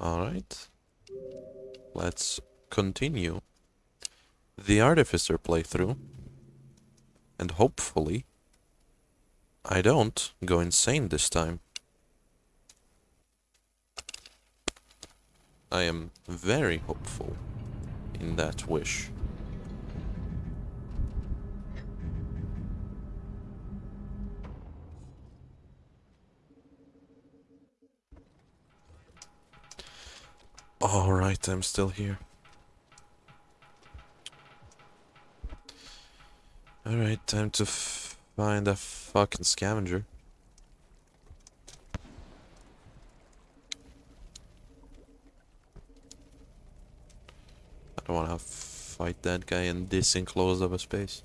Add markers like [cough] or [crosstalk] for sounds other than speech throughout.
Alright. Let's continue the Artificer playthrough. And hopefully, I don't go insane this time. I am very hopeful in that wish. Alright, I'm still here. Alright, time to find a fucking scavenger. I don't want to fight that guy in this enclosed of a space.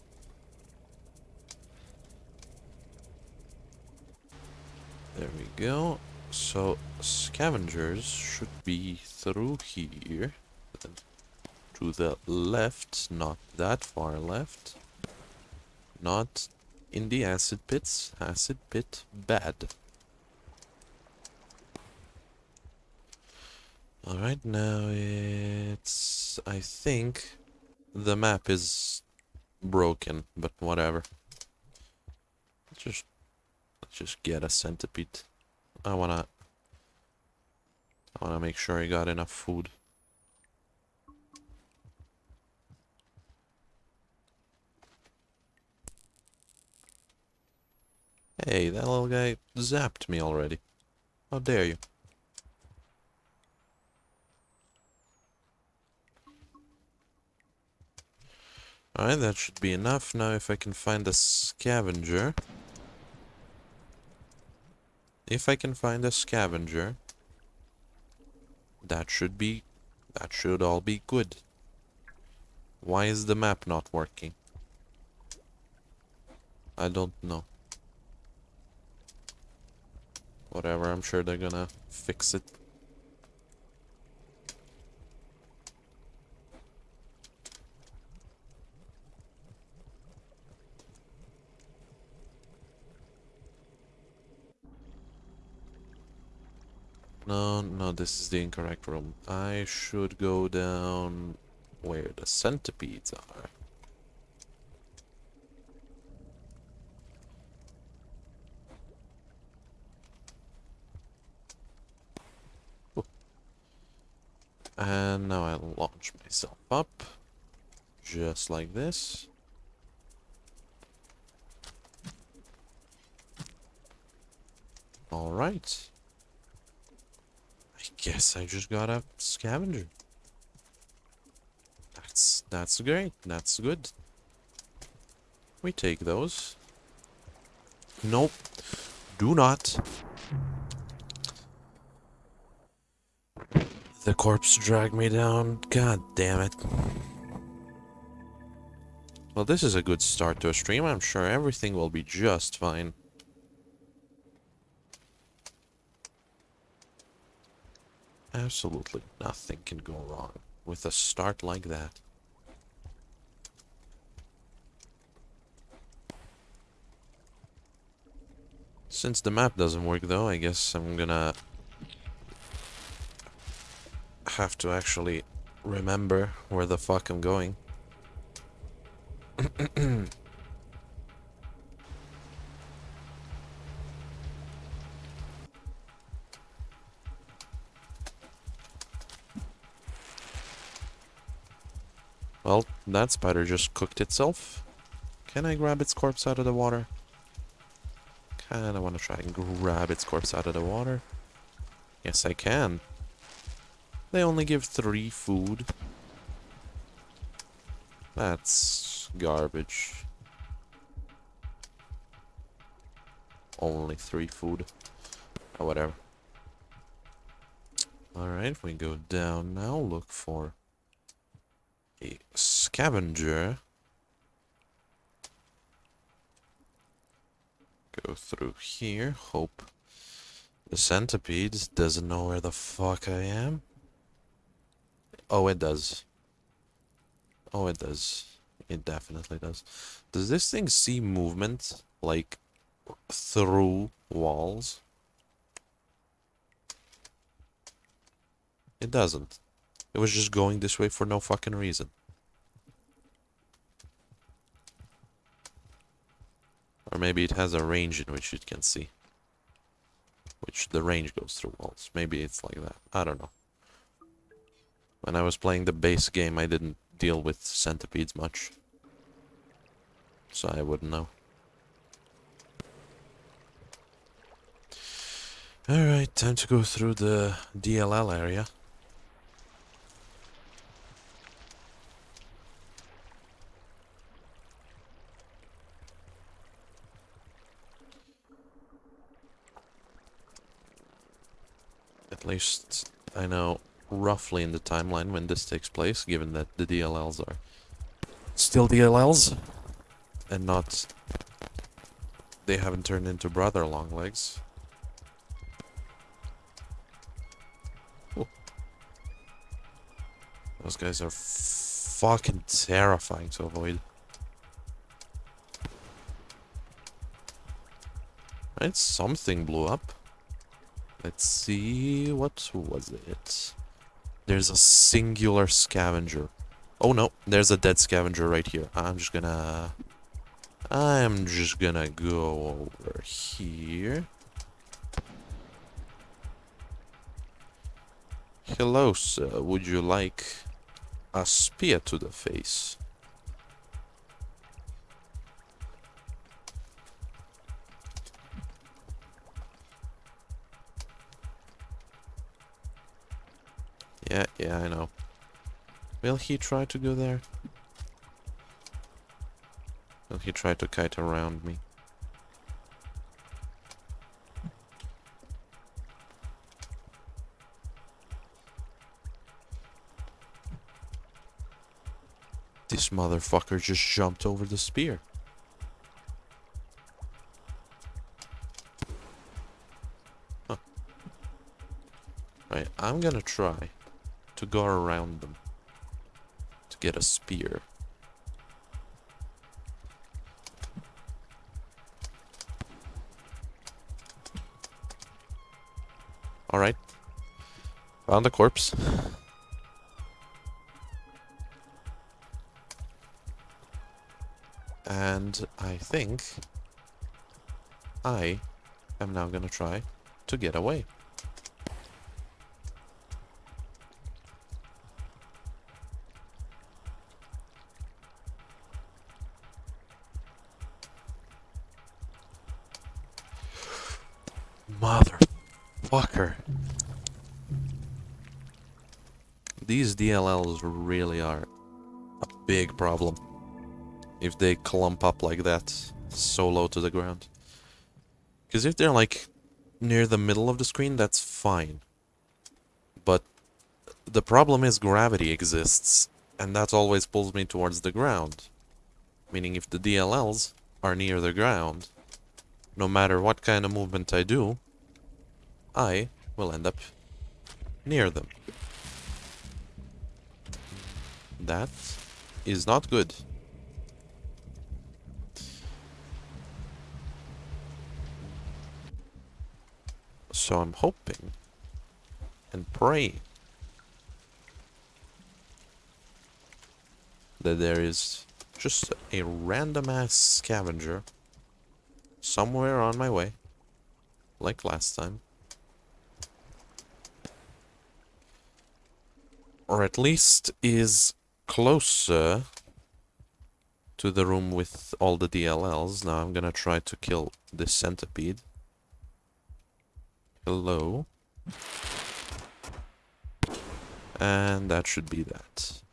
There we go. So, scavengers should be through here. To the left, not that far left. Not in the acid pits. Acid pit bad. Alright, now it's... I think the map is broken, but whatever. Just... Let's just get a centipede. I wanna... I wanna make sure I got enough food. Hey, that little guy zapped me already. How dare you? Alright, that should be enough. Now if I can find a scavenger... If I can find a scavenger, that should be, that should all be good. Why is the map not working? I don't know. Whatever, I'm sure they're gonna fix it. No, no, this is the incorrect room. I should go down where the centipedes are. And now I launch myself up. Just like this. Alright. Guess I just got a scavenger. That's that's great. That's good. We take those. Nope. Do not. The corpse dragged me down. God damn it. Well, this is a good start to a stream. I'm sure everything will be just fine. Absolutely nothing can go wrong with a start like that. Since the map doesn't work though, I guess I'm gonna have to actually remember where the fuck I'm going. [clears throat] Well, that spider just cooked itself. Can I grab its corpse out of the water? Kinda wanna try and grab its corpse out of the water. Yes, I can. They only give three food. That's garbage. Only three food. Oh, whatever. Alright, we go down now. Look for a scavenger. Go through here. Hope the centipede doesn't know where the fuck I am. Oh, it does. Oh, it does. It definitely does. Does this thing see movement, like, through walls? It doesn't. It was just going this way for no fucking reason. Or maybe it has a range in which it can see. Which the range goes through walls. Maybe it's like that. I don't know. When I was playing the base game, I didn't deal with centipedes much. So I wouldn't know. Alright, time to go through the DLL area. At least I know roughly in the timeline when this takes place, given that the DLLs are still DLLs and not they haven't turned into brother long legs. Those guys are fucking terrifying to avoid. Right, something blew up. Let's see, what was it? There's a singular scavenger. Oh no, there's a dead scavenger right here. I'm just gonna... I'm just gonna go over here. Hello, sir. Would you like a spear to the face? Yeah, yeah, I know. Will he try to go there? Will he try to kite around me? This motherfucker just jumped over the spear. Huh. Right, I'm gonna try to go around them to get a spear. Alright. Found the corpse. And I think I am now gonna try to get away. DLLs really are a big problem. If they clump up like that, so low to the ground. Because if they're like near the middle of the screen, that's fine. But the problem is gravity exists, and that always pulls me towards the ground. Meaning if the DLLs are near the ground, no matter what kind of movement I do, I will end up near them. That is not good. So I'm hoping and praying that there is just a random ass scavenger somewhere on my way, like last time. Or at least is closer to the room with all the DLLs. Now I'm gonna try to kill this centipede. Hello. And that should be that.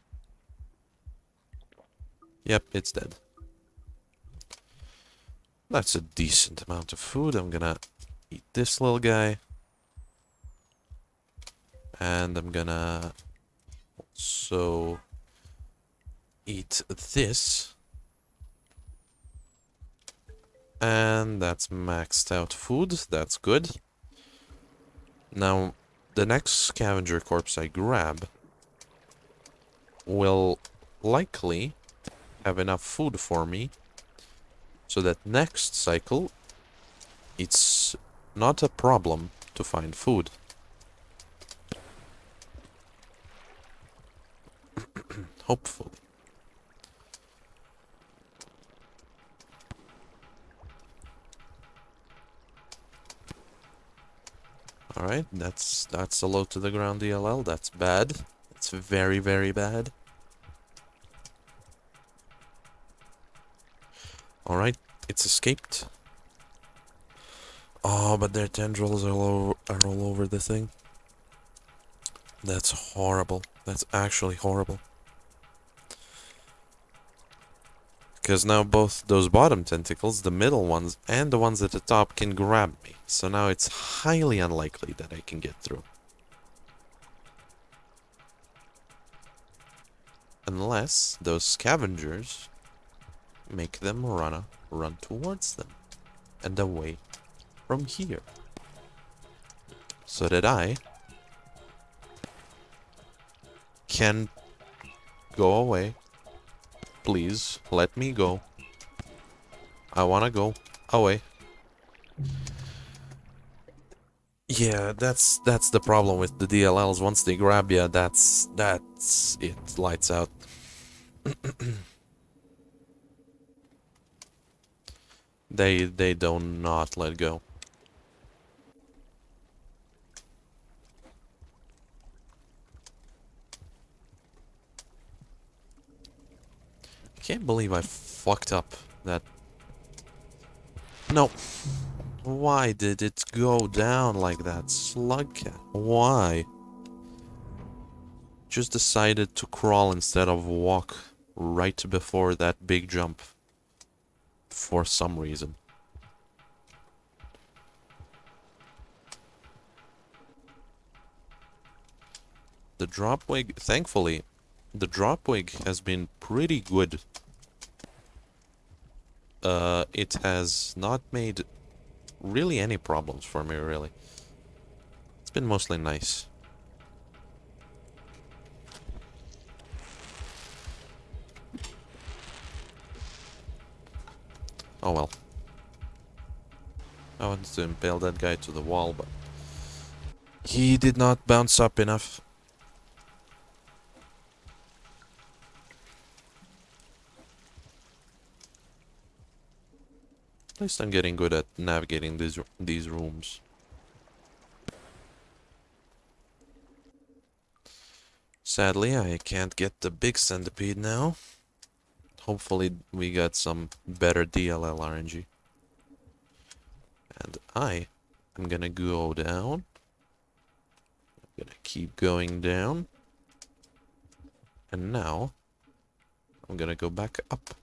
Yep, it's dead. That's a decent amount of food. I'm gonna eat this little guy. And I'm gonna also eat this. And that's maxed out food. That's good. Now, the next scavenger corpse I grab will likely have enough food for me so that next cycle it's not a problem to find food. [coughs] Hopefully. Alright, that's that's a low to the ground DLL. That's bad. It's very, very bad. Alright, it's escaped. Oh, but their tendrils are, all are all over the thing. That's horrible. That's actually horrible. Because now both those bottom tentacles, the middle ones, and the ones at the top can grab me. So now it's highly unlikely that I can get through. Unless those scavengers make them run, run towards them and away from here. So that I can go away Please, let me go. I wanna go away. Yeah, that's that's the problem with the DLLs. Once they grab you, that's that's it. Lights out. [clears throat] they they do not let go. Can't believe I fucked up that... No. Why did it go down like that, Slugcat? Why? Just decided to crawl instead of walk right before that big jump. For some reason. The dropwig, thankfully, the dropwig has been pretty good. Uh, it has not made really any problems for me, really. It's been mostly nice. Oh well. I wanted to impale that guy to the wall, but... He did not bounce up enough. At least I'm getting good at navigating these these rooms. Sadly, I can't get the big centipede now. Hopefully we got some better DLL RNG. And I am gonna go down. I'm gonna keep going down. And now, I'm gonna go back up.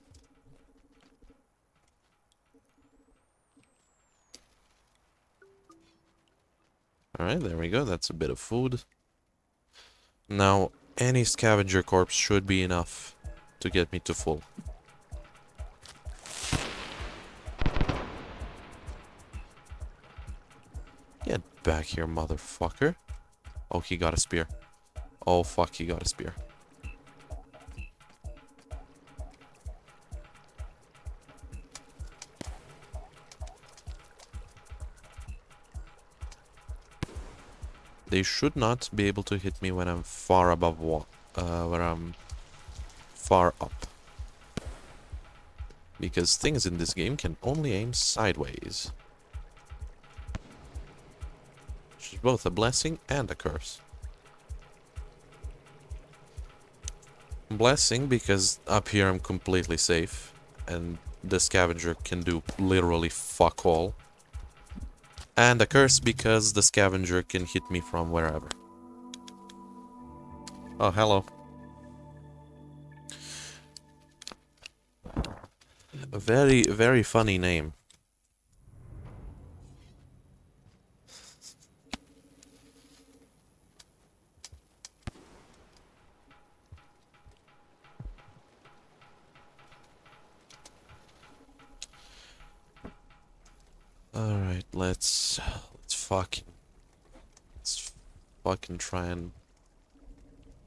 Alright, there we go. That's a bit of food. Now, any scavenger corpse should be enough to get me to full. Get back here, motherfucker. Oh, he got a spear. Oh, fuck, he got a spear. They should not be able to hit me when I'm far above what, uh, where I'm far up. Because things in this game can only aim sideways. Which is both a blessing and a curse. Blessing because up here I'm completely safe and the scavenger can do literally fuck all. And a curse because the scavenger can hit me from wherever. Oh, hello. A very, very funny name. Alright, let's let's fucking let's fucking try and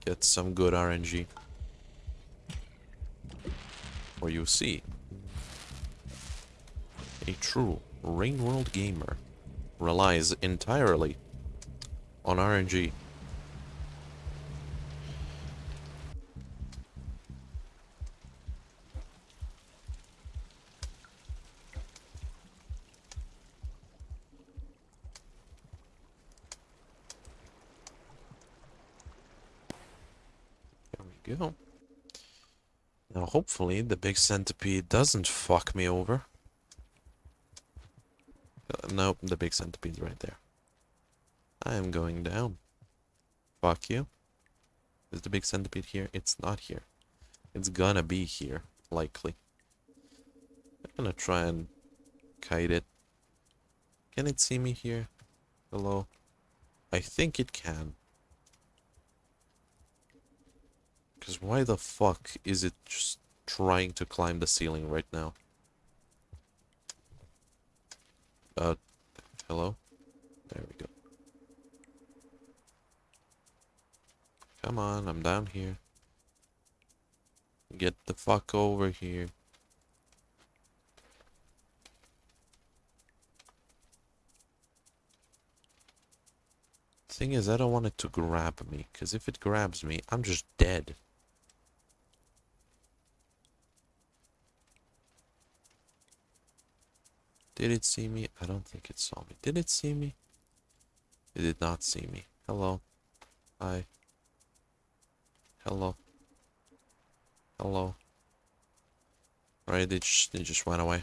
get some good RNG. Or you see. A true Rain World gamer relies entirely on RNG. Go. Now, hopefully, the big centipede doesn't fuck me over. Uh, nope, the big centipede's right there. I am going down. Fuck you. Is the big centipede here? It's not here. It's gonna be here, likely. I'm gonna try and kite it. Can it see me here? Hello? I think it can. Because why the fuck is it just trying to climb the ceiling right now? Uh, hello? There we go. Come on, I'm down here. Get the fuck over here. Thing is, I don't want it to grab me, because if it grabs me, I'm just dead. Did it see me? I don't think it saw me. Did it see me? It did not see me. Hello. Hi. Hello. Hello. Right, they just, they just went away.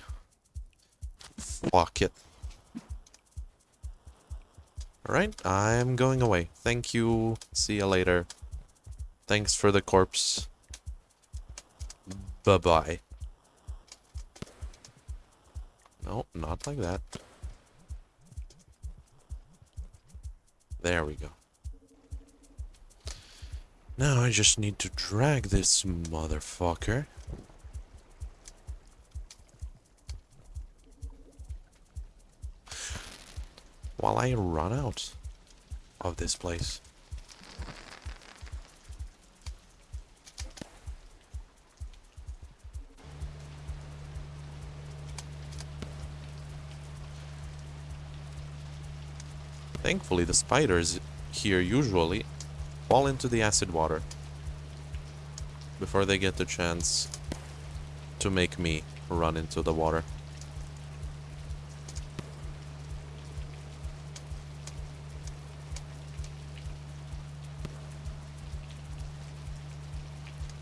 Fuck it. Alright, I'm going away. Thank you. See you later. Thanks for the corpse. Bye-bye. No, not like that. There we go. Now I just need to drag this motherfucker. While I run out of this place. Thankfully, the spiders here usually fall into the acid water before they get the chance to make me run into the water.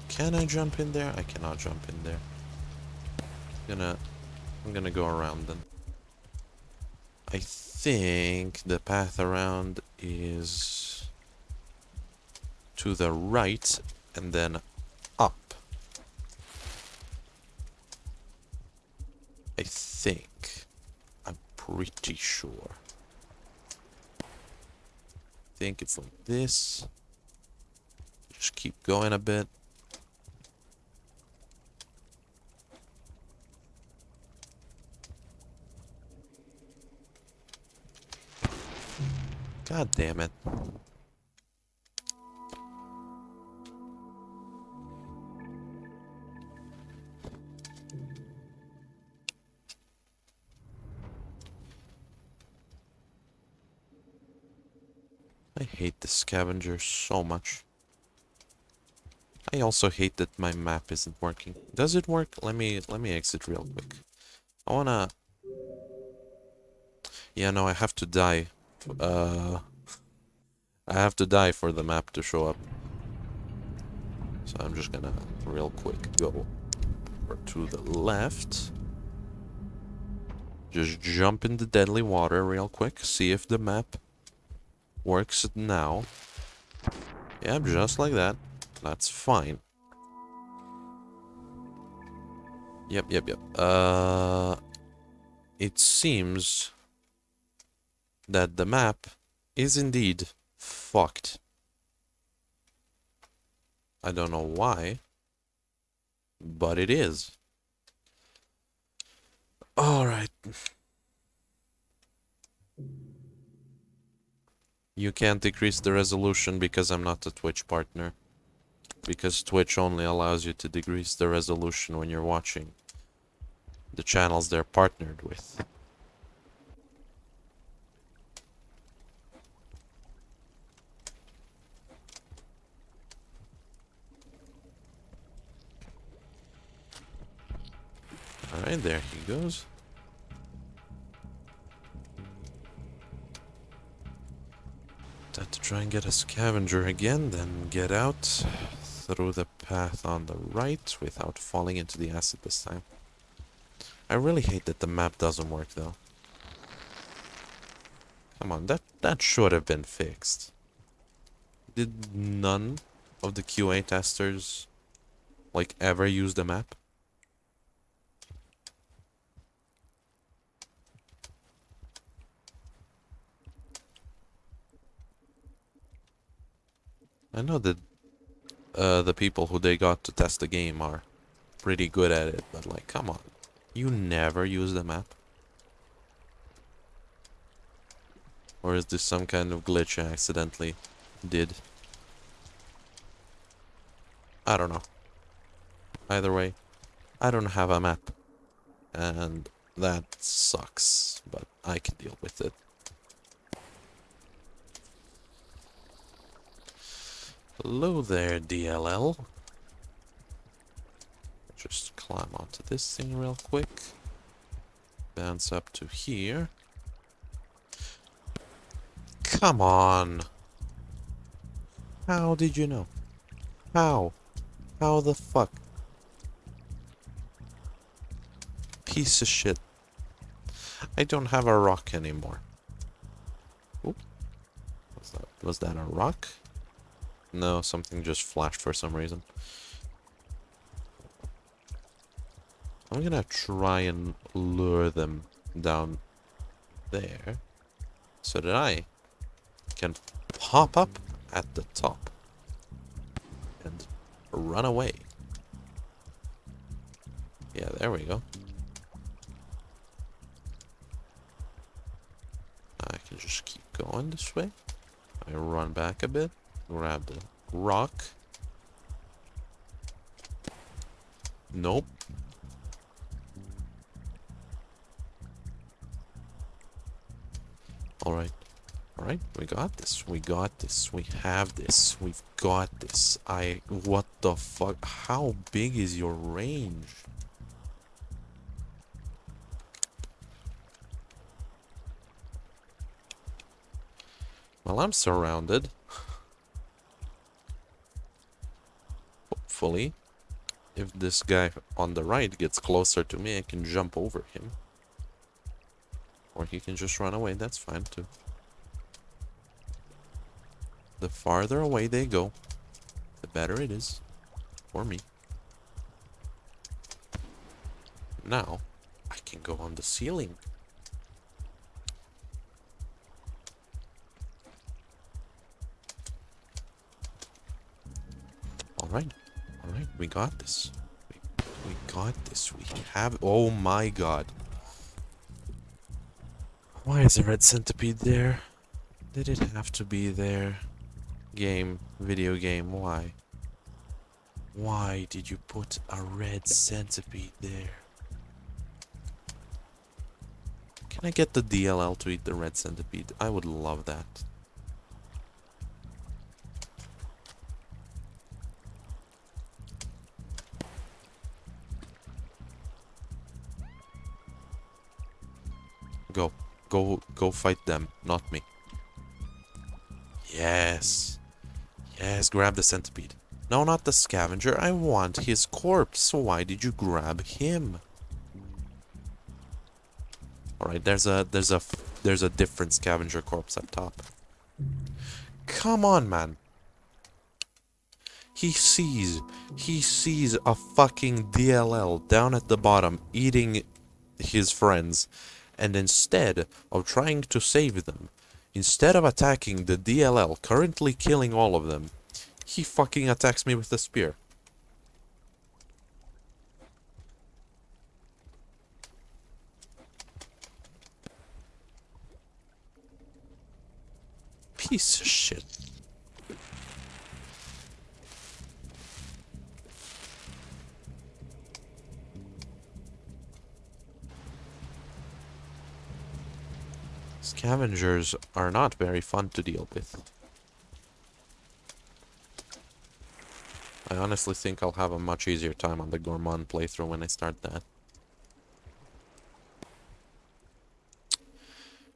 Can I jump in there? I cannot jump in there. Gonna, I'm gonna go around then. I think the path around is to the right and then up. I think. I'm pretty sure. I think it's like this. Just keep going a bit. God damn it. I hate the scavenger so much. I also hate that my map isn't working. Does it work? Let me let me exit real quick. I wanna Yeah, no, I have to die uh, I have to die for the map to show up. So I'm just gonna real quick go to the left. Just jump in the deadly water real quick. See if the map works now. Yeah, just like that. That's fine. Yep, yep, yep. Uh, it seems that the map is indeed fucked. I don't know why, but it is. Alright. You can't decrease the resolution because I'm not a Twitch partner. Because Twitch only allows you to decrease the resolution when you're watching the channels they're partnered with. Alright, there he goes. Time to try and get a scavenger again, then get out through the path on the right without falling into the acid this time. I really hate that the map doesn't work though. Come on, that, that should have been fixed. Did none of the QA testers like ever use the map? I know that uh, the people who they got to test the game are pretty good at it, but like, come on. You never use the map? Or is this some kind of glitch I accidentally did? I don't know. Either way, I don't have a map. And that sucks, but I can deal with it. Hello there, DLL. Just climb onto this thing real quick. Bounce up to here. Come on! How did you know? How? How the fuck? Piece of shit. I don't have a rock anymore. Oop. Was that, was that a rock? No, something just flashed for some reason. I'm gonna try and lure them down there so that I can pop up at the top and run away. Yeah, there we go. I can just keep going this way. I run back a bit. Grab the rock. Nope. Alright. Alright, we got this. We got this. We have this. We've got this. I... What the fuck? How big is your range? Well, I'm surrounded. Hopefully, if this guy on the right gets closer to me, I can jump over him. Or he can just run away, that's fine too. The farther away they go, the better it is for me. Now, I can go on the ceiling. Alright, we got this. We, we got this, we have- oh my god. Why is a red centipede there? Did it have to be there? Game, video game, why? Why did you put a red centipede there? Can I get the DLL to eat the red centipede? I would love that. Go fight them, not me. Yes. Yes, grab the centipede. No, not the scavenger. I want his corpse. Why did you grab him? Alright, there's a there's a there's a different scavenger corpse up top. Come on, man. He sees he sees a fucking DLL down at the bottom eating his friends and instead of trying to save them, instead of attacking the DLL currently killing all of them, he fucking attacks me with a spear. Piece of shit. scavengers are not very fun to deal with. I honestly think I'll have a much easier time on the Gourmand playthrough when I start that.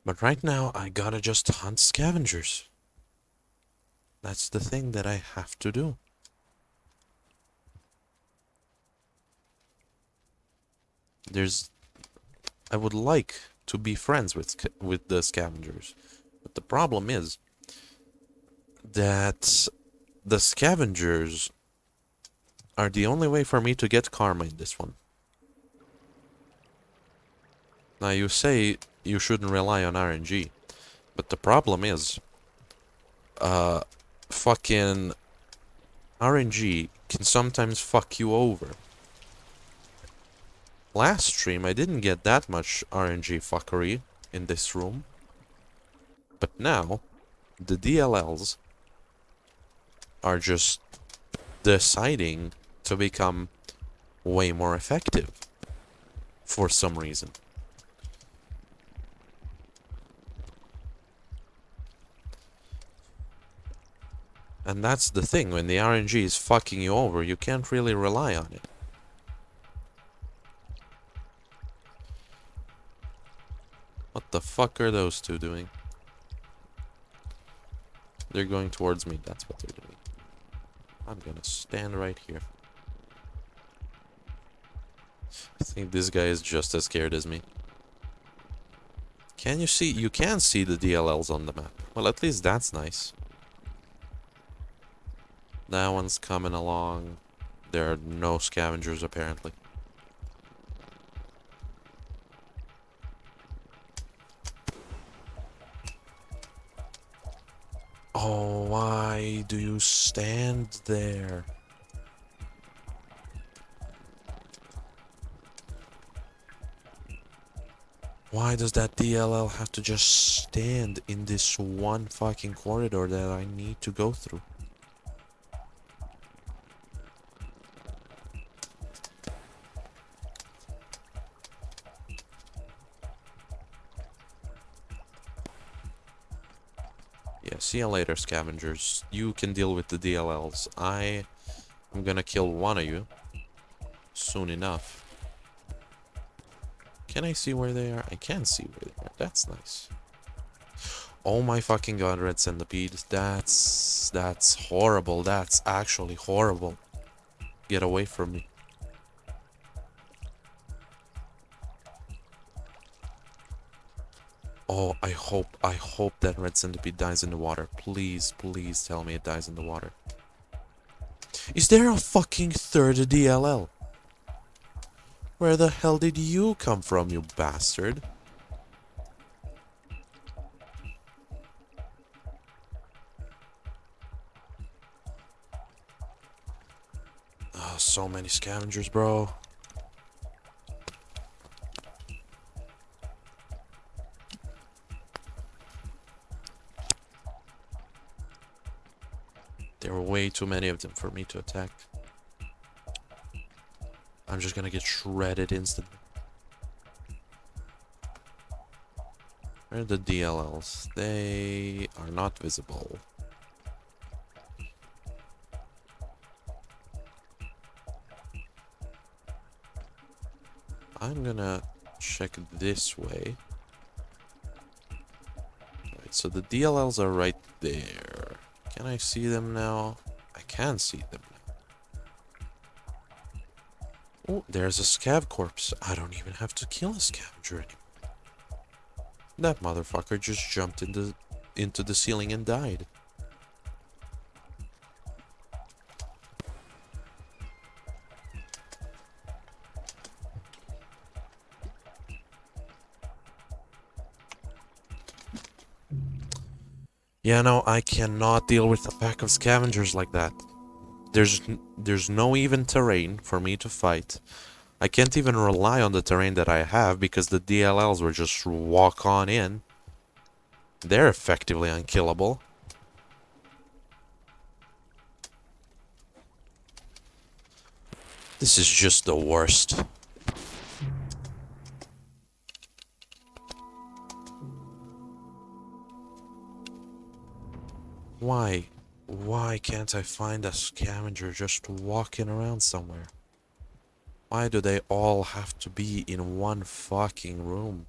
But right now, I gotta just hunt scavengers. That's the thing that I have to do. There's... I would like to be friends with with the scavengers. But the problem is that the scavengers are the only way for me to get karma in this one. Now you say you shouldn't rely on RNG, but the problem is, uh, fucking RNG can sometimes fuck you over. Last stream I didn't get that much RNG fuckery in this room, but now the DLLs are just deciding to become way more effective for some reason. And that's the thing, when the RNG is fucking you over, you can't really rely on it. What the fuck are those two doing? They're going towards me, that's what they're doing. I'm gonna stand right here. I think this guy is just as scared as me. Can you see? You can see the DLLs on the map. Well, at least that's nice. That one's coming along. There are no scavengers, apparently. Oh, why do you stand there? Why does that DLL have to just stand in this one fucking corridor that I need to go through? See you later, scavengers. You can deal with the DLLs. I am gonna kill one of you soon enough. Can I see where they are? I can see where they are. That's nice. Oh my fucking god, Red Centipede. That's... That's horrible. That's actually horrible. Get away from me. Oh, I hope, I hope that Red Centipede dies in the water. Please, please tell me it dies in the water. Is there a fucking third DLL? Where the hell did you come from, you bastard? Oh, so many scavengers, bro. Too many of them for me to attack. I'm just gonna get shredded instantly. Where are the DLLs? They are not visible. I'm gonna check this way. Right, so the DLLs are right there. Can I see them now? Can see them. Oh, there's a scav corpse. I don't even have to kill a scavenger anymore. That motherfucker just jumped into into the ceiling and died. Yeah, no, I cannot deal with a pack of scavengers like that. There's there's no even terrain for me to fight. I can't even rely on the terrain that I have because the DLLs will just walk on in. They're effectively unkillable. This is just the worst. Why? Why can't I find a scavenger just walking around somewhere? Why do they all have to be in one fucking room?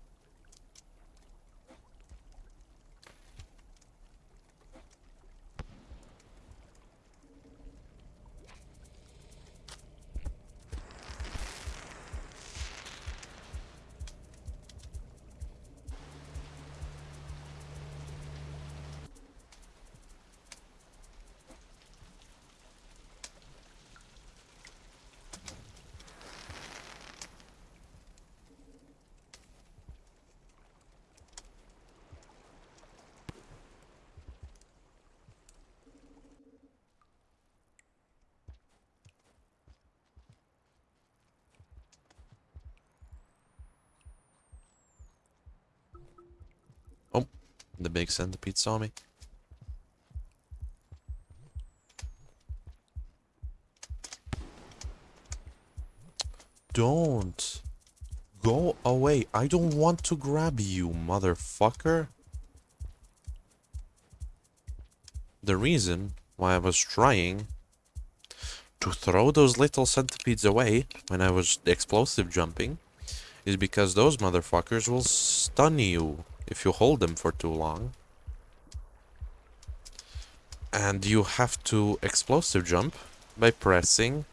The big centipede saw me. Don't. Go away. I don't want to grab you, motherfucker. The reason why I was trying to throw those little centipedes away when I was explosive jumping is because those motherfuckers will stun you if you hold them for too long. And you have to explosive jump by pressing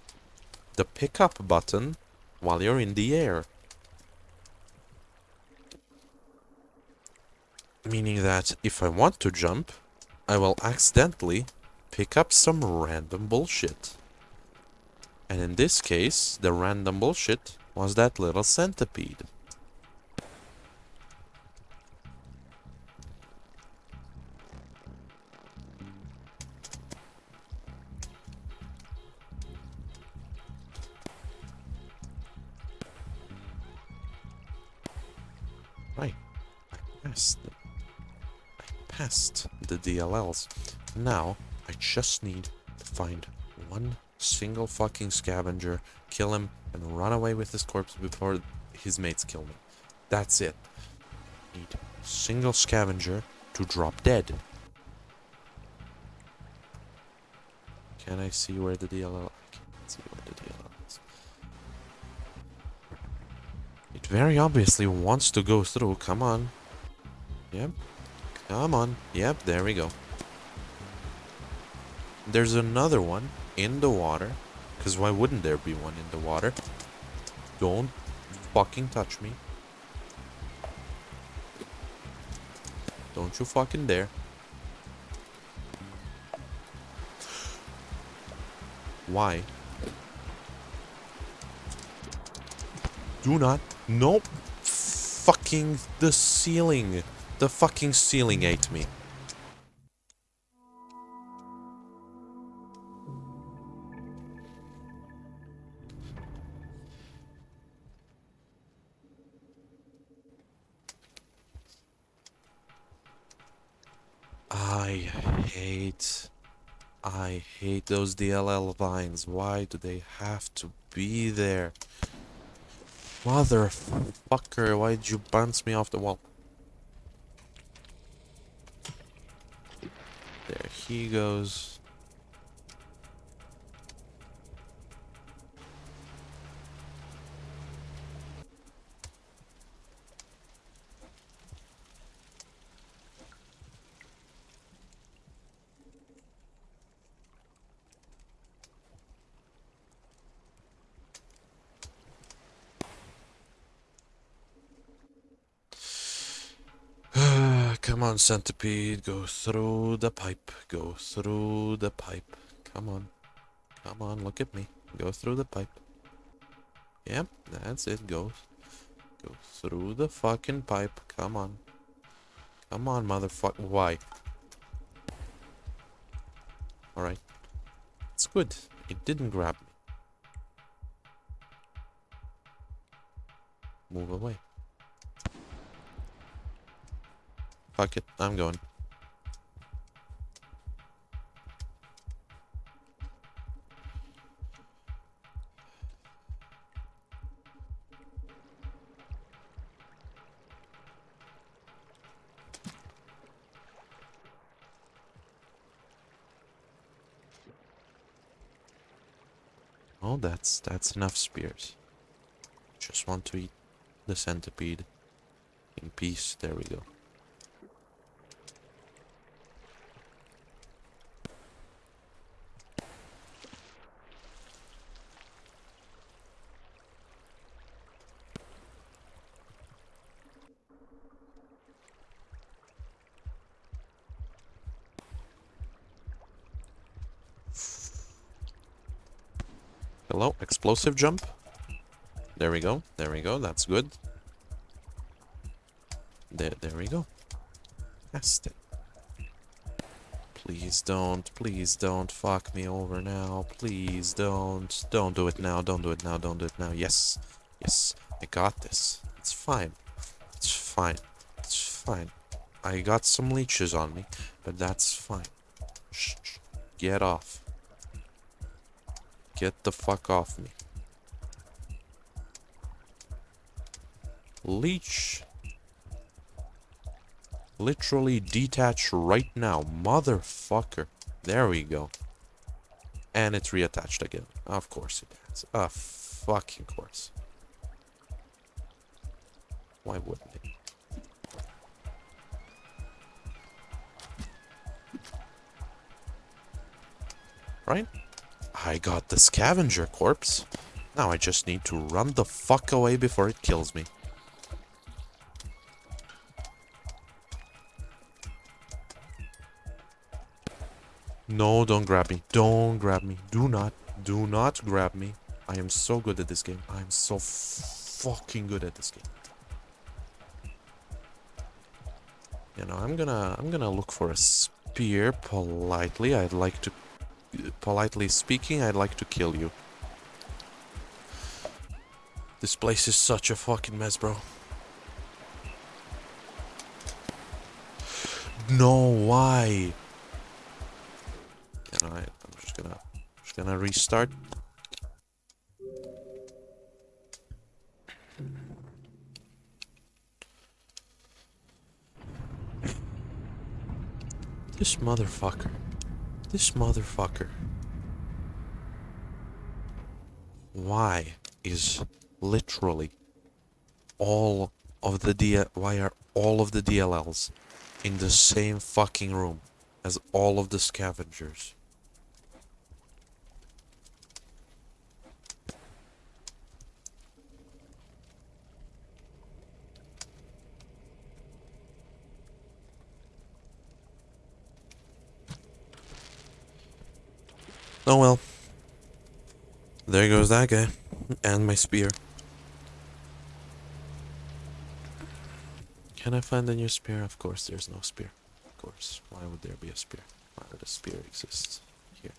the pickup button while you're in the air. Meaning that if I want to jump, I will accidentally pick up some random bullshit. And in this case, the random bullshit was that little centipede. DLLs. Now, I just need to find one single fucking scavenger, kill him, and run away with his corpse before his mates kill me. That's it. Need single scavenger to drop dead. Can I see where the DLL? I can't see where the DLL is. It very obviously wants to go through. Come on. Yep. Come on. Yep, there we go. There's another one in the water. Because why wouldn't there be one in the water? Don't fucking touch me. Don't you fucking dare. Why? Do not. Nope. Fucking the ceiling. The fucking ceiling ate me. I hate... I hate those DLL vines. Why do they have to be there? Motherfucker, why did you bounce me off the wall? He goes. Come on, centipede. Go through the pipe. Go through the pipe. Come on. Come on, look at me. Go through the pipe. Yep, that's it. Go. Go through the fucking pipe. Come on. Come on, motherfucker. Why? Alright. It's good. It didn't grab me. Move away. Fuck it, I'm going. Oh, that's that's enough spears. Just want to eat the centipede in peace. There we go. Hello, explosive jump. There we go. There we go. That's good. There, there we go. It. Please don't. Please don't fuck me over now. Please don't. Don't do it now. Don't do it now. Don't do it now. Yes. Yes. I got this. It's fine. It's fine. It's fine. I got some leeches on me, but that's fine. Shh, shh. Get off. Get the fuck off me. Leech. Literally detach right now, motherfucker. There we go. And it's reattached again. Of course it has. Of fucking course. Why wouldn't it? Right? I got the scavenger corpse. Now I just need to run the fuck away before it kills me. No, don't grab me. Don't grab me. Do not. Do not grab me. I am so good at this game. I am so fucking good at this game. You know, I'm gonna I'm gonna look for a spear politely. I'd like to politely speaking, I'd like to kill you. This place is such a fucking mess, bro. No, why? Can I, I'm just gonna just gonna restart. This motherfucker. This motherfucker. Why is literally all of the D why are all of the DLLs in the same fucking room as all of the scavengers? Oh well. There goes that guy. And my spear. Can I find a new spear? Of course there's no spear. Of course. Why would there be a spear? Why would a spear exist here?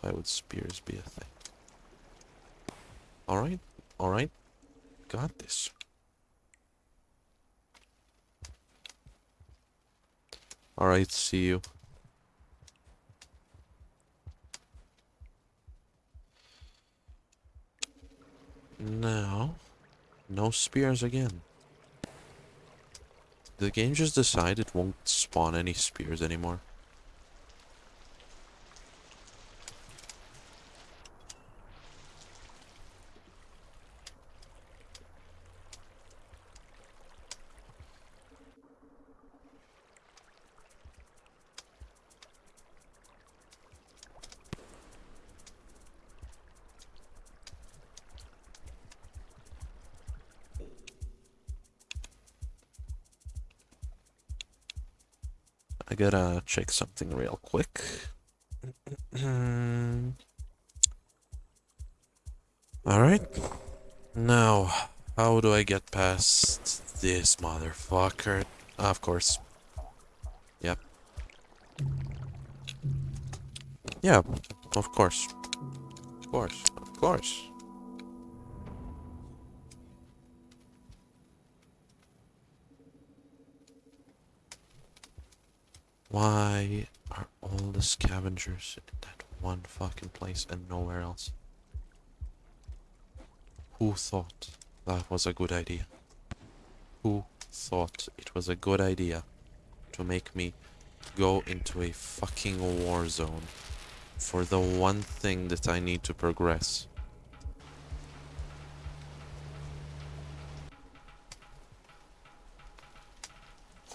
Why would spears be a thing? Alright, alright. Got this. Alright, see you. Now, no spears again. The game just decided it won't spawn any spears anymore. Gotta check something real quick. [clears throat] Alright. Now, how do I get past this motherfucker? of course. Yep. Yeah, of course. Of course, of course. Why are all the scavengers in that one fucking place and nowhere else? Who thought that was a good idea? Who thought it was a good idea to make me go into a fucking war zone for the one thing that I need to progress?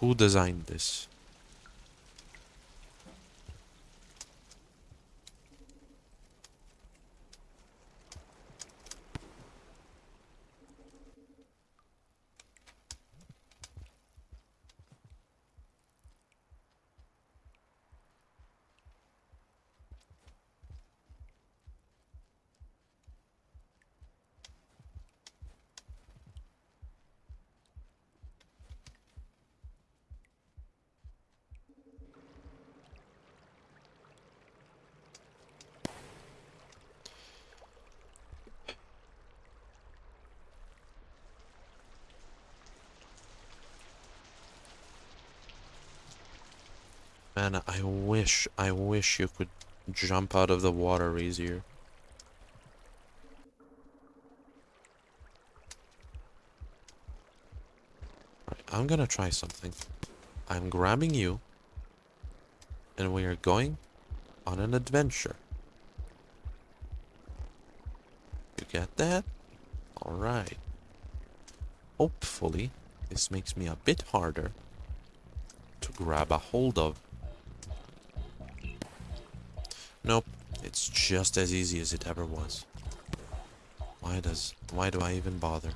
Who designed this? Man, I wish, I wish you could jump out of the water easier. I'm gonna try something. I'm grabbing you, and we are going on an adventure. You get that? Alright. Hopefully, this makes me a bit harder to grab a hold of. Nope, it's just as easy as it ever was. Why does, why do I even bother?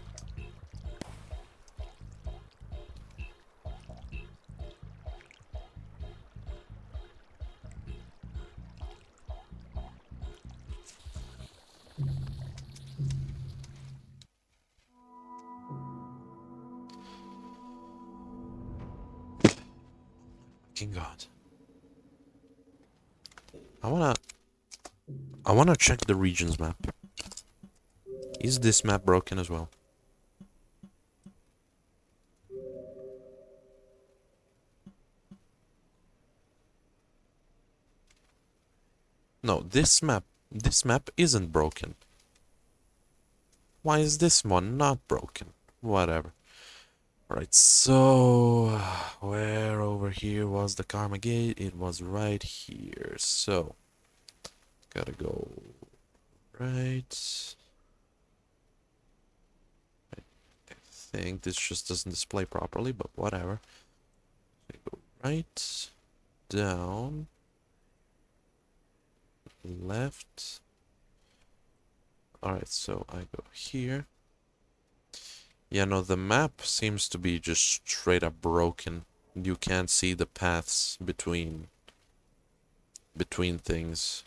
Check the regions map. Is this map broken as well? No, this map, this map isn't broken. Why is this one not broken? Whatever. Alright, so where over here was the Karma Gate? It was right here. So gotta go right. I think this just doesn't display properly, but whatever. So go right, down, left. Alright, so I go here. Yeah, no, the map seems to be just straight up broken. You can't see the paths between between things.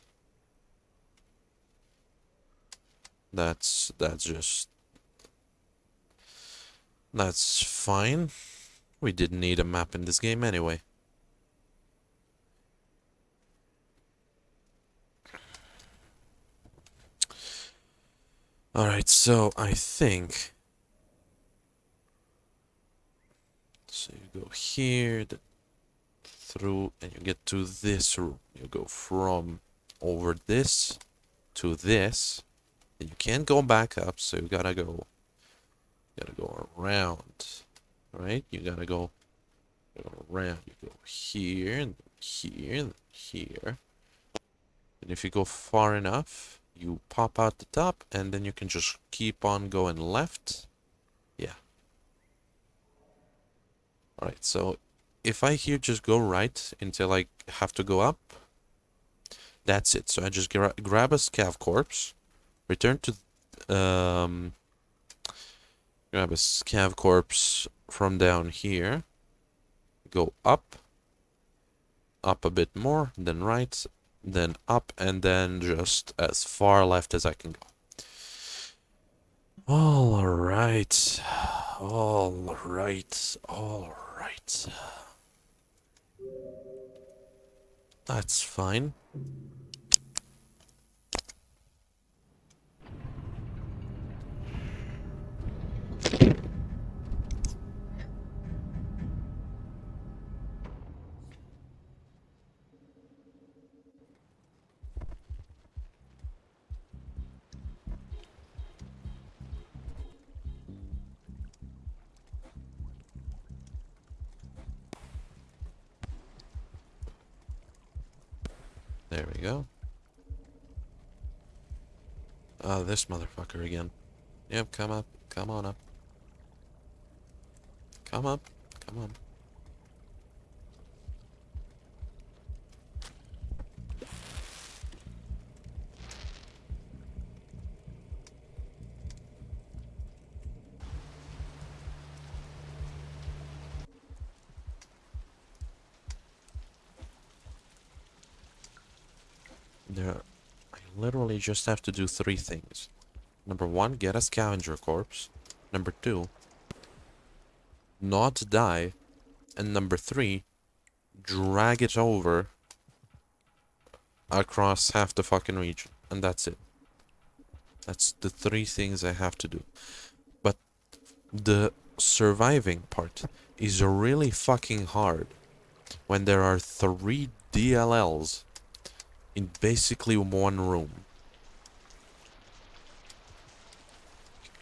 That's that's just that's fine. We didn't need a map in this game anyway. Alright, so I think... So you go here, the, through, and you get to this room. You go from over this to this. And you can't go back up, so you gotta go... You gotta go around. Right? You gotta go, go around. You go here, and here, and here. And if you go far enough, you pop out the top and then you can just keep on going left. Yeah. Alright, so if I here just go right until I have to go up, that's it. So I just gra grab a scav corpse, return to, um, grab a scav corpse from down here, go up, up a bit more, then right, then up, and then just as far left as I can go. All right, all right, all right. That's fine. This motherfucker again. Yep, come up. Come on up. Come up. Come on. Literally just have to do three things. Number one, get a scavenger corpse. Number two, not die. And number three, drag it over across half the fucking region. And that's it. That's the three things I have to do. But the surviving part is really fucking hard. when there are three DLLs in basically one room.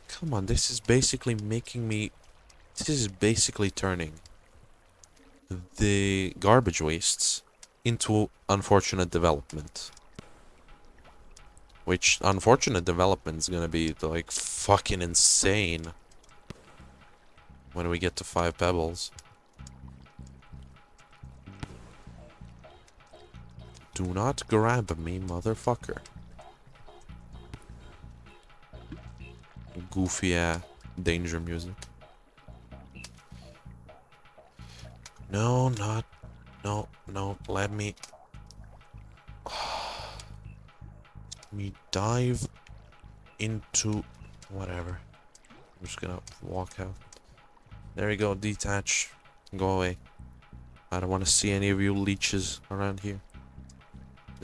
Come on, this is basically making me... This is basically turning the garbage wastes into unfortunate development. Which unfortunate development is gonna be like fucking insane when we get to five pebbles. Do not grab me, motherfucker. Goofy uh, danger music. No, not. No, no, let me. [sighs] Me dive into whatever. I'm just gonna walk out. There you go, detach. Go away. I don't want to see any of you leeches around here.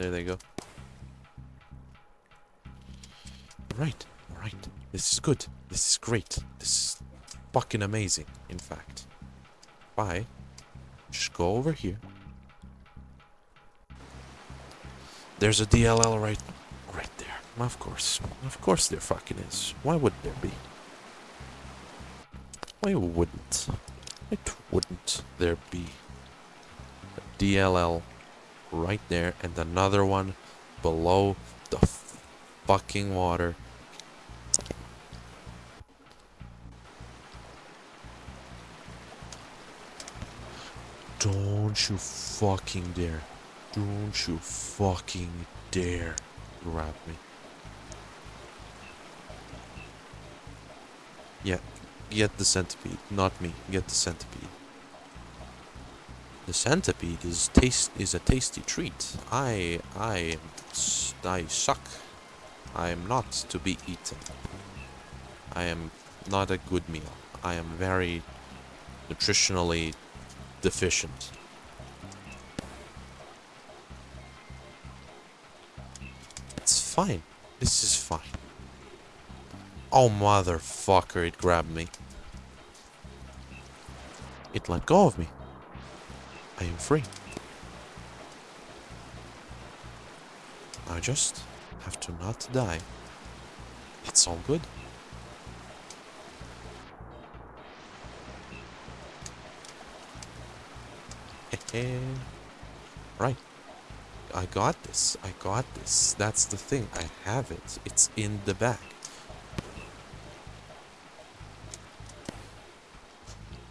There they go. Right, right. This is good. This is great. This is fucking amazing, in fact. Bye. Just go over here. There's a DLL right right there. Of course. Of course there fucking is. Why would there be? Why wouldn't? Why wouldn't there be a DLL right there and another one below the fucking water? Don't you fucking dare. Don't you fucking dare grab me. Yeah, get the centipede, not me. Get the centipede. The centipede is taste is a tasty treat. I I I suck. I am not to be eaten. I am not a good meal. I am very nutritionally deficient. It's fine. This is fine. Oh, motherfucker, it grabbed me. It let go of me. I am free. I just have to not die. It's all good. right. I got this. I got this. That's the thing. I have it. It's in the back.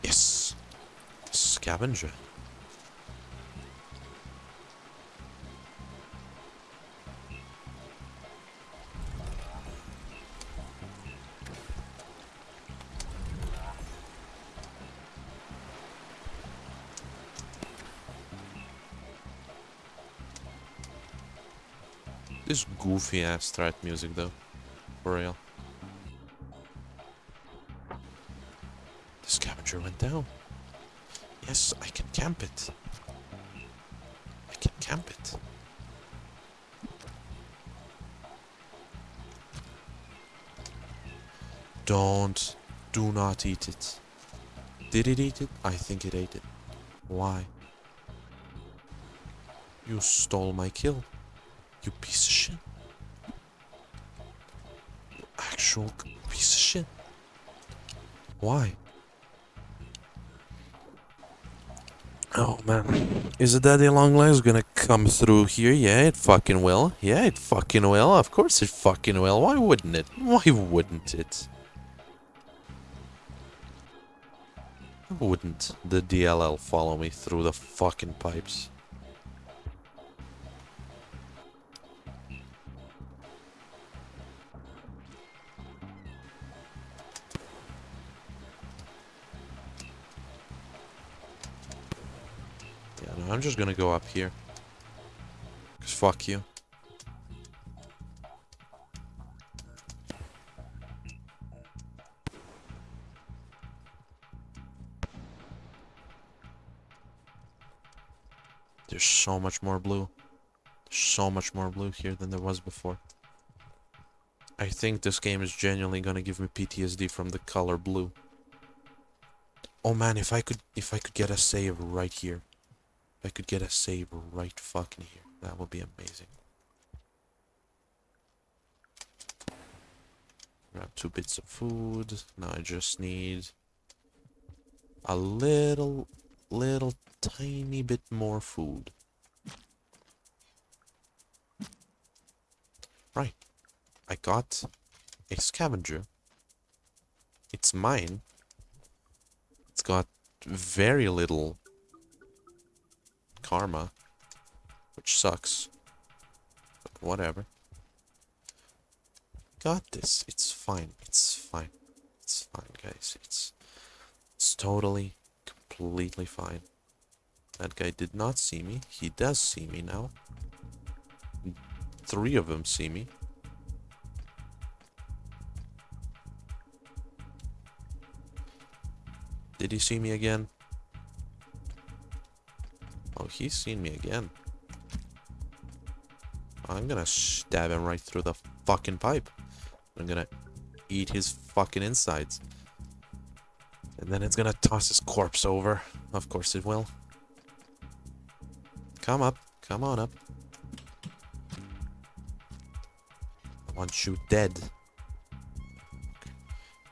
Yes. Scavenger. Goofy ass strat music though. For real. The scavenger went down. Yes, I can camp it. I can camp it. Don't. Do not eat it. Did it eat it? I think it ate it. Why? You stole my kill. You piece of shit. Piece of shit. Why? Oh man. Is a daddy long legs gonna come through here? Yeah, it fucking will. Yeah, it fucking will. Of course it fucking will. Why wouldn't it? Why wouldn't it? Wouldn't the DLL follow me through the fucking pipes? I'm just gonna go up here. Cause fuck you. There's so much more blue. There's so much more blue here than there was before. I think this game is genuinely gonna give me PTSD from the color blue. Oh man, if I could if I could get a save right here. If I could get a save right fucking here, that would be amazing. Grab two bits of food. Now I just need a little, little tiny bit more food. Right. I got a scavenger. It's mine. It's got very little karma, which sucks. But whatever. Got this. It's fine. It's fine. It's fine, guys. It's it's totally, completely fine. That guy did not see me. He does see me now. Three of them see me. Did he see me again? Oh, he's seen me again. I'm gonna stab him right through the fucking pipe. I'm gonna eat his fucking insides. And then it's gonna toss his corpse over. Of course it will. Come up. Come on up. I want you dead.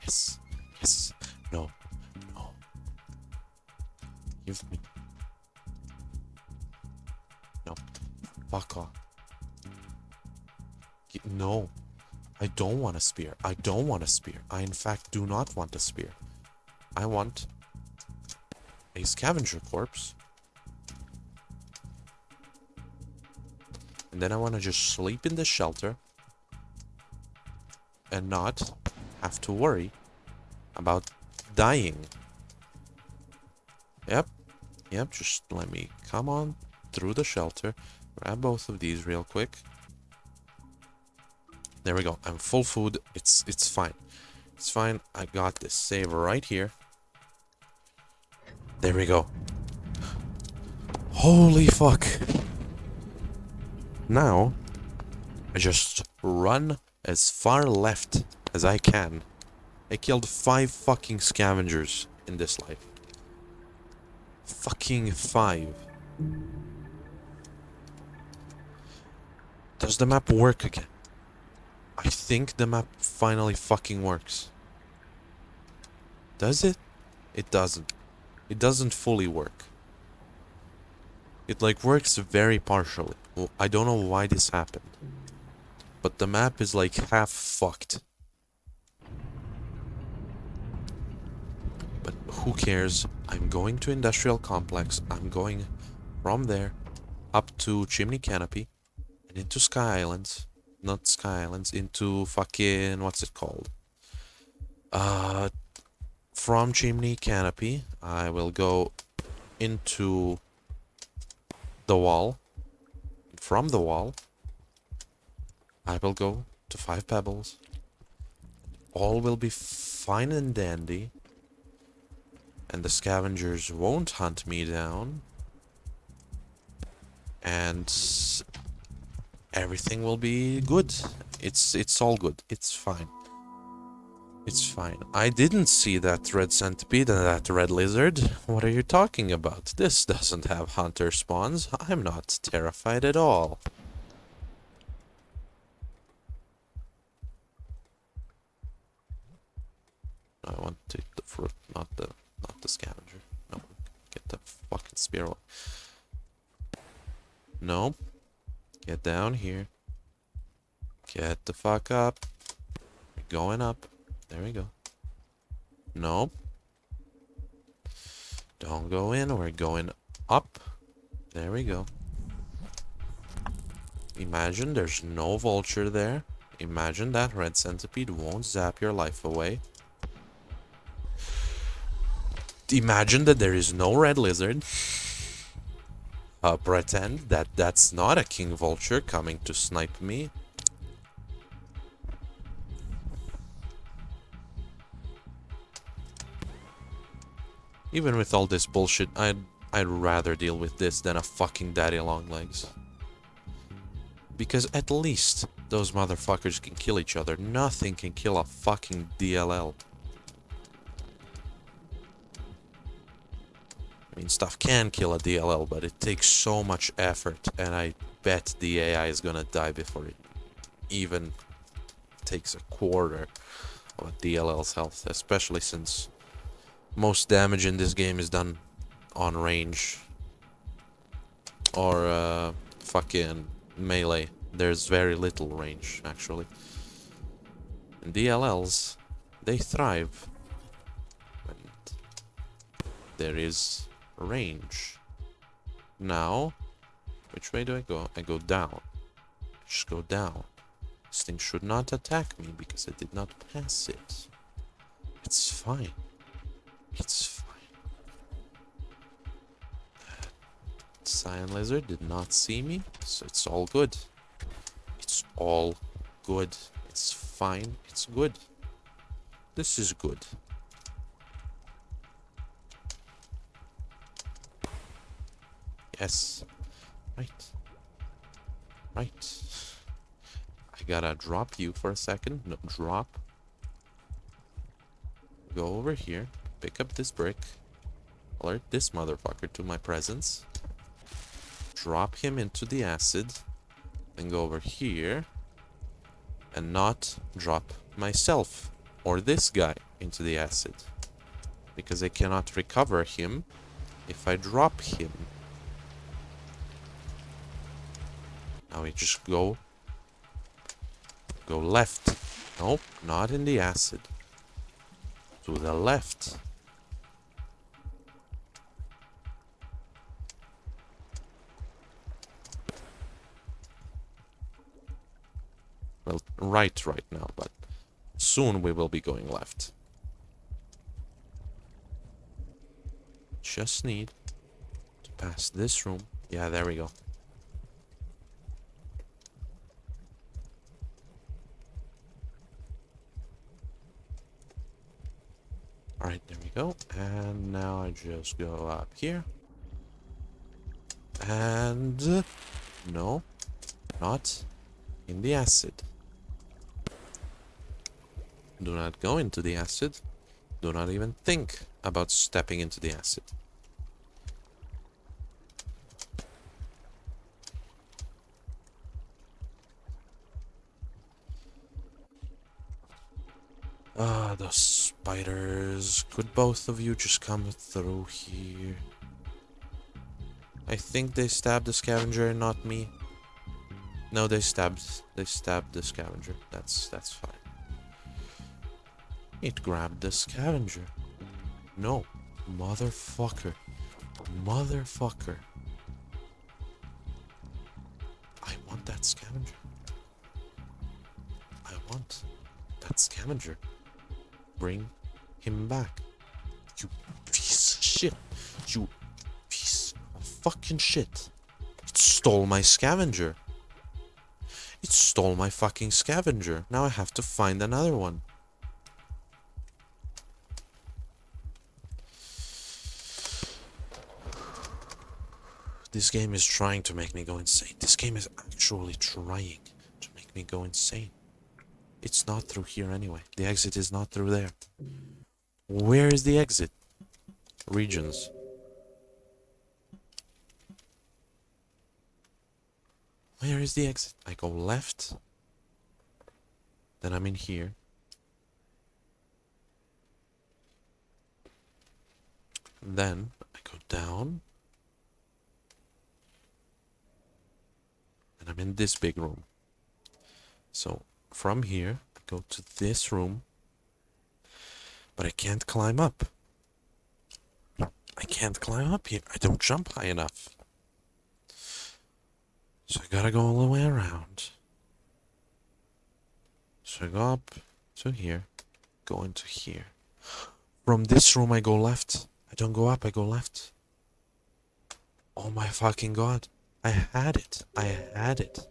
Yes. Yes. No. No. Give me. Off. No. I don't want a spear. I don't want a spear. I in fact do not want a spear. I want a scavenger corpse. And then I want to just sleep in the shelter and not have to worry about dying. Yep. Yep, just let me come on through the shelter. Grab both of these real quick. There we go. I'm full food. It's it's fine. It's fine. I got this save right here. There we go. Holy fuck. Now, I just run as far left as I can. I killed five fucking scavengers in this life. Fucking five. Does the map work again? I think the map finally fucking works. Does it? It doesn't. It doesn't fully work. It like works very partially. I don't know why this happened. But the map is like half fucked. But who cares? I'm going to Industrial Complex. I'm going from there up to Chimney Canopy into Sky Islands. Not Sky Islands, into fucking what's it called? Uh from Chimney Canopy, I will go into the wall. From the wall, I will go to Five Pebbles. All will be fine and dandy. And the scavengers won't hunt me down. And everything will be good. It's it's all good. It's fine. It's fine. I didn't see that red centipede and that red lizard. What are you talking about? This doesn't have hunter spawns. I'm not terrified at all. I want to eat the fruit, not the not the scavenger. No, get the fucking spear. No. Get down here. Get the fuck up. We're going up. There we go. Nope. Don't go in. We're going up. There we go. Imagine there's no vulture there. Imagine that red centipede won't zap your life away. Imagine that there is no red lizard. Uh, pretend that that's not a king vulture coming to snipe me. Even with all this bullshit, I'd I'd rather deal with this than a fucking daddy long legs. Because at least those motherfuckers can kill each other. Nothing can kill a fucking DLL. Mean, stuff can kill a DLL, but it takes so much effort, and I bet the AI is gonna die before it even takes a quarter of a DLL's health, especially since most damage in this game is done on range or uh, fucking melee. There's very little range, actually. And DLLs, they thrive when there is range. Now, which way do I go? I go down. Just go down. This thing should not attack me because I did not pass it. It's fine. It's fine. Cyan Lizard did not see me, so it's all good. It's all good. It's fine. It's good. This is good. Yes. Right. Right. I gotta drop you for a second. No, drop. Go over here. Pick up this brick. Alert this motherfucker to my presence. Drop him into the acid. Then go over here. And not drop myself or this guy into the acid. Because I cannot recover him if I drop him. Now we just go... Go left. Nope, not in the acid. To the left. Well, right right now, but soon we will be going left. Just need to pass this room. Yeah, there we go. Alright, there we go. And now I just go up here. And... No. Not in the acid. Do not go into the acid. Do not even think about stepping into the acid. Ah, those spiders. Could both of you just come through here? I think they stabbed the scavenger, not me. No, they stabbed. They stabbed the scavenger. That's that's fine. It grabbed the scavenger. No, motherfucker, motherfucker. I want that scavenger. I want that scavenger. Bring him back. You piece of shit. You piece of fucking shit. It stole my scavenger. It stole my fucking scavenger. Now I have to find another one. This game is trying to make me go insane. This game is actually trying to make me go insane. It's not through here anyway. The exit is not through there. Where is the exit? Regions. Where is the exit? I go left. Then I'm in here. Then I go down. And I'm in this big room. So from here, I go to this room. But I can't climb up. I can't climb up here. I don't jump high enough. So I gotta go all the way around. So I go up to here, go into here. From this room I go left. I don't go up, I go left. Oh my fucking god. I had it. I had it.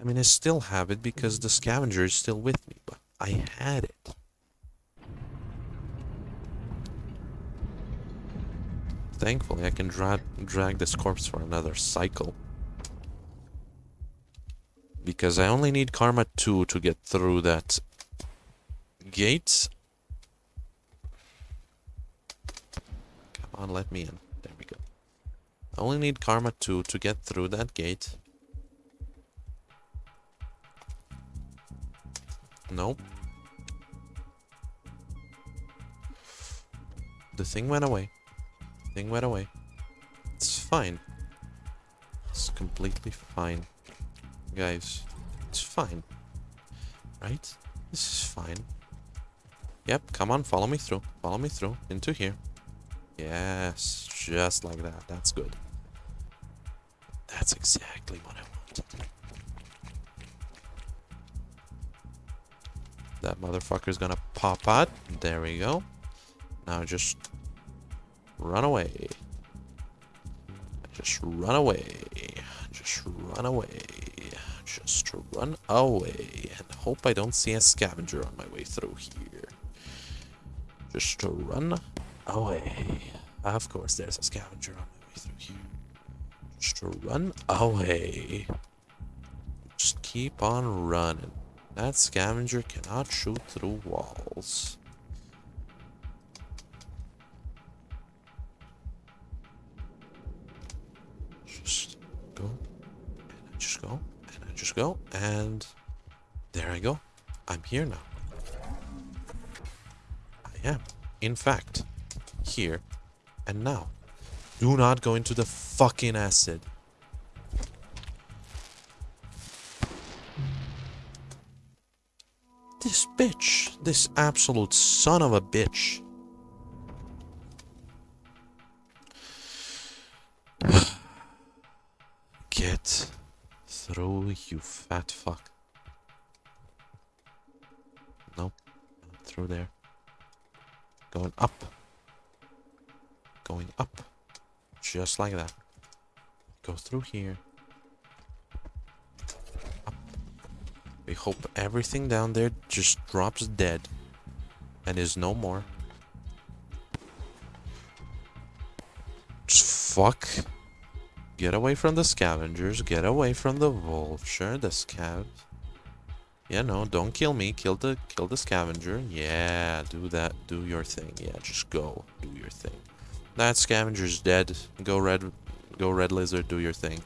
I mean, I still have it because the scavenger is still with me, but I had it. Thankfully, I can dra drag this corpse for another cycle. Because I only need Karma 2 to get through that gate. Come on, let me in. There we go. I only need Karma 2 to get through that gate. Nope. The thing went away. Thing went away. It's fine. It's completely fine. Guys, it's fine. Right? This is fine. Yep, come on, follow me through. Follow me through. Into here. Yes, just like that. That's good. That's exactly what I want. That motherfucker's gonna pop out. There we go. Now just run away. Just run away. Just run away. Just run away. And hope I don't see a scavenger on my way through here. Just to run away. Of course, there's a scavenger on my way through here. Just to run away. Just keep on running. That scavenger cannot shoot through walls. Just go. And I just go. And there I go. I'm here now. I am. In fact, here and now. Do not go into the fucking acid. This bitch. This absolute son of a bitch. [sighs] Get through, you fat fuck. Nope. Through there. Going up. Going up. Just like that. Go through here. Up. We hope everything down there just drops dead. And is no more. Just fuck. Get away from the scavengers. Get away from the vulture. The scav. Yeah, no, don't kill me. Kill the kill the scavenger. Yeah, do that. Do your thing. Yeah, just go. Do your thing. That scavenger's dead. Go red go red lizard, do your thing.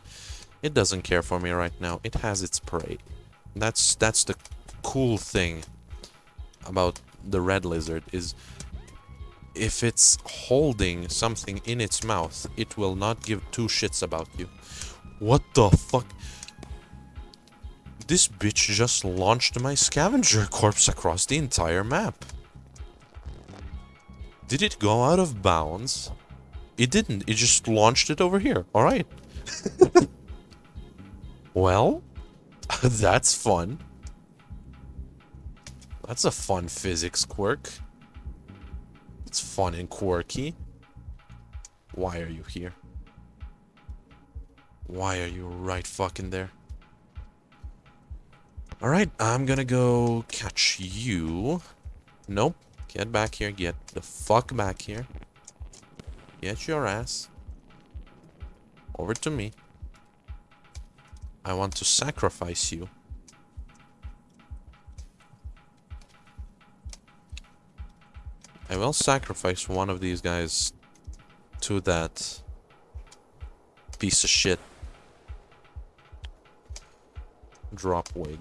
It doesn't care for me right now. It has its prey. That's that's the cool thing about the red lizard is if it's holding something in its mouth, it will not give two shits about you. What the fuck? This bitch just launched my scavenger corpse across the entire map. Did it go out of bounds? It didn't. It just launched it over here. Alright. [laughs] well, [laughs] that's fun. That's a fun physics quirk. It's fun and quirky. Why are you here? Why are you right fucking there? Alright, I'm gonna go catch you. Nope. Get back here. Get the fuck back here. Get your ass. Over to me. I want to sacrifice you. I will sacrifice one of these guys to that piece of shit dropwig.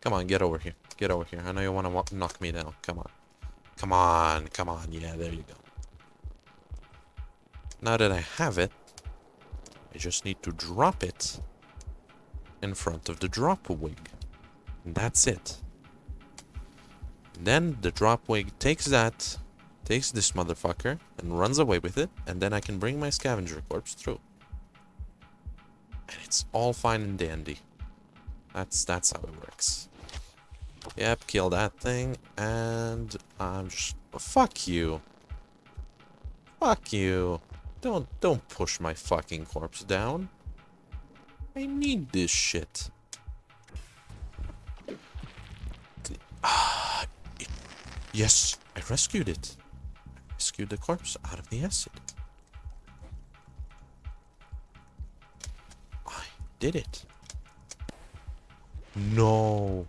Come on, get over here. Get over here. I know you want to knock me down. Come on. Come on. Come on. Yeah, there you go. Now that I have it, I just need to drop it in front of the dropwig. And that's it. Then the dropwig takes that, takes this motherfucker, and runs away with it, and then I can bring my scavenger corpse through. And it's all fine and dandy. That's that's how it works. Yep, kill that thing, and I'm just... Fuck you. Fuck you. Don't, don't push my fucking corpse down. I need this shit. [sighs] Ah, yes, I rescued it. I rescued the corpse out of the acid. I did it. No.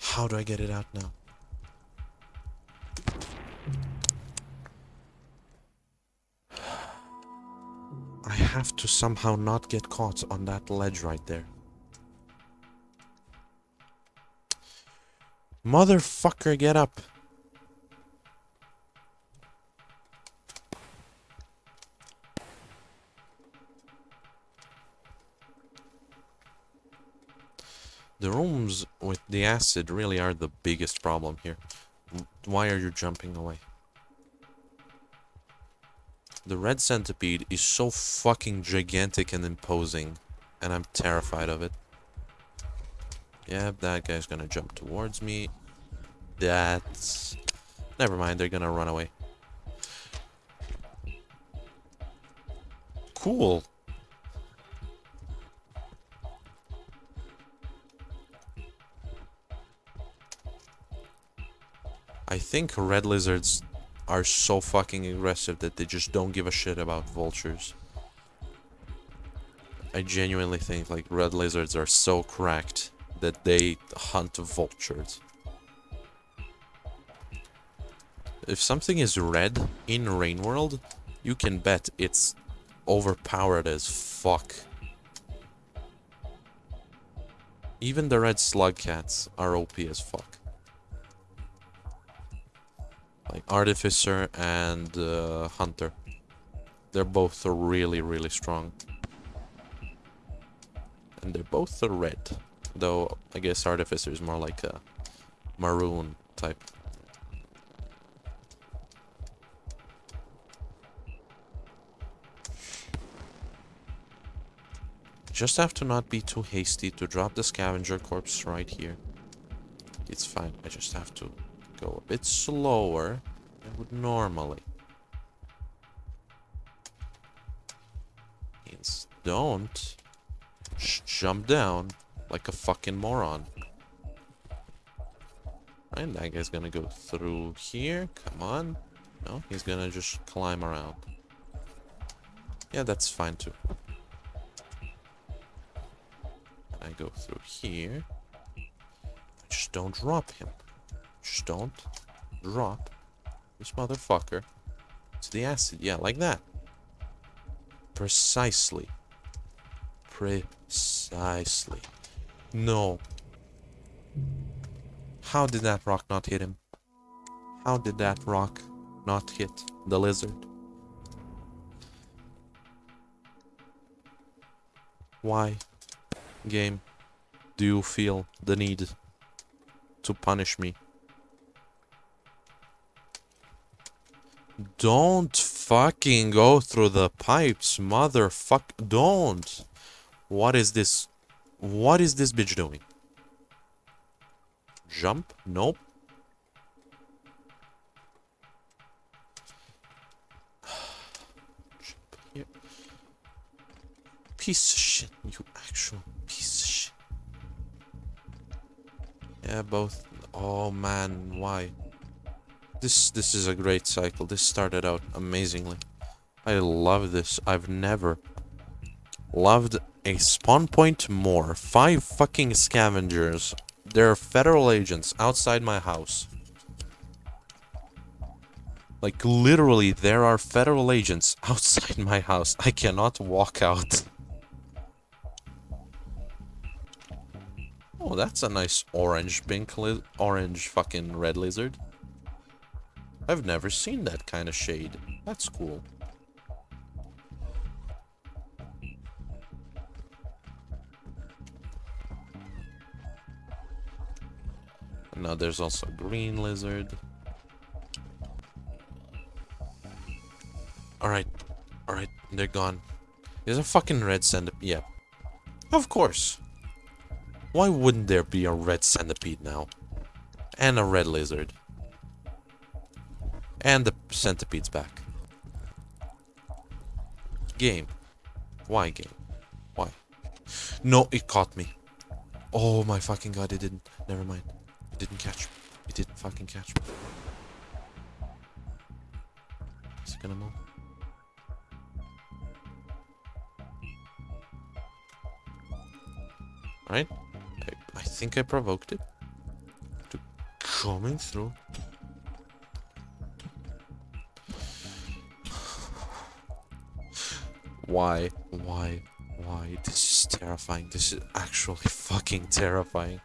How do I get it out now? I have to somehow not get caught on that ledge right there. Motherfucker, get up. The rooms with the acid really are the biggest problem here. Why are you jumping away? The red centipede is so fucking gigantic and imposing, and I'm terrified of it. Yep, that guy's gonna jump towards me. That's... Never mind, they're gonna run away. Cool. I think red lizards are so fucking aggressive that they just don't give a shit about vultures. I genuinely think like red lizards are so cracked that they hunt vultures. If something is red in Rain World, you can bet it's overpowered as fuck. Even the red slug cats are OP as fuck. Like Artificer and uh, Hunter. They're both really, really strong. And they're both red. Though, I guess Artificer is more like a maroon type. Just have to not be too hasty to drop the scavenger corpse right here. It's fine. I just have to go a bit slower than I would normally. Means don't jump down like a fucking moron. Right, that guy's gonna go through here. Come on. No, he's gonna just climb around. Yeah, that's fine too. I go through here. Just don't drop him. Just don't drop this motherfucker to the acid. Yeah, like that. Precisely. Precisely. No. How did that rock not hit him? How did that rock not hit the lizard? Why, game, do you feel the need to punish me? Don't fucking go through the pipes, motherfuck. Don't. What is this? What is this bitch doing? Jump? Nope. [sighs] Jump here. Piece of shit, you actual Yeah, both. Oh man, why? This this is a great cycle. This started out amazingly. I love this. I've never loved a spawn point more. Five fucking scavengers. There are federal agents outside my house. Like literally there are federal agents [laughs] outside my house. I cannot walk out. That's a nice orange pink orange fucking red lizard. I've never seen that kind of shade. That's cool. now there's also green lizard. Alright. Alright, they're gone. There's a fucking red centipede. Yeah. Of course. Why wouldn't there be a red centipede now? And a red lizard. And the centipede's back. Game. Why game? Why? No, it caught me. Oh my fucking god, it didn't. Never mind. It didn't catch me. It didn't fucking catch me. Is it gonna move? Alright. I, I think I provoked it. To coming through. Why? Why? Why? This is terrifying. This is actually fucking terrifying.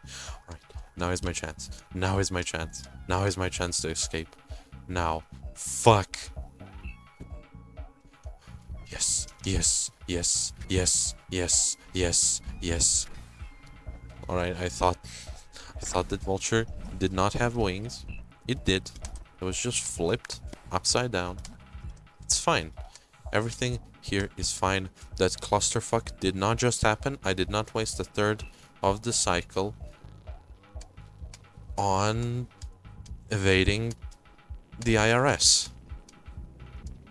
Alright, now is my chance. Now is my chance. Now is my chance to escape. Now. Fuck. Yes, yes, yes, yes, yes, yes, yes. Alright, I thought I thought that vulture did not have wings. It did. It was just flipped upside down. It's fine. Everything here is fine. That clusterfuck did not just happen. I did not waste a third of the cycle on evading the IRS.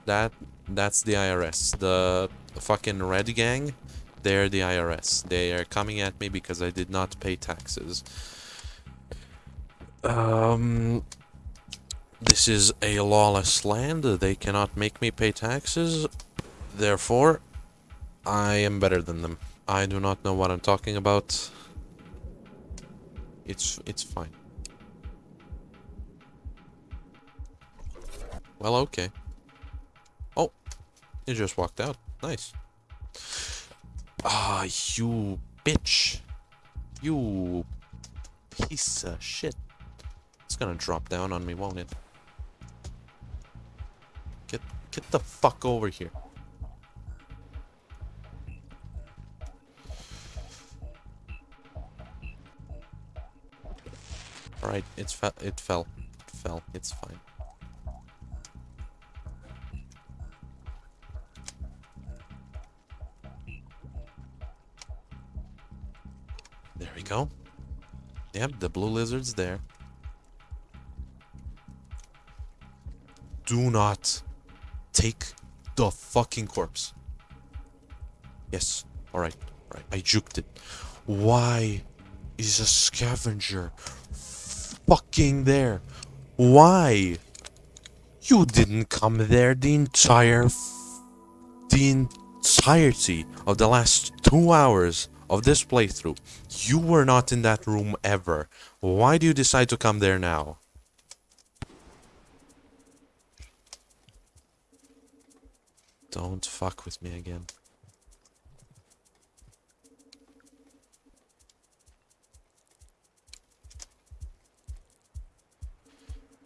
That that's the IRS. The fucking red gang, they're the IRS. They are coming at me because I did not pay taxes. Um this is a lawless land. They cannot make me pay taxes. Therefore, I am better than them. I do not know what I'm talking about. It's it's fine. Well, okay. Oh, you just walked out. Nice. Ah, you bitch. You piece of shit. It's gonna drop down on me, won't it? Get get the fuck over here. Alright, it's fe it fell. It fell. It's fine. Go. Yep, the blue lizard's there. Do not take the fucking corpse. Yes. Alright. Alright. I juked it. Why is a scavenger fucking there? Why? You didn't come there the entire the entirety of the last two hours of this playthrough. You were not in that room ever. Why do you decide to come there now? Don't fuck with me again.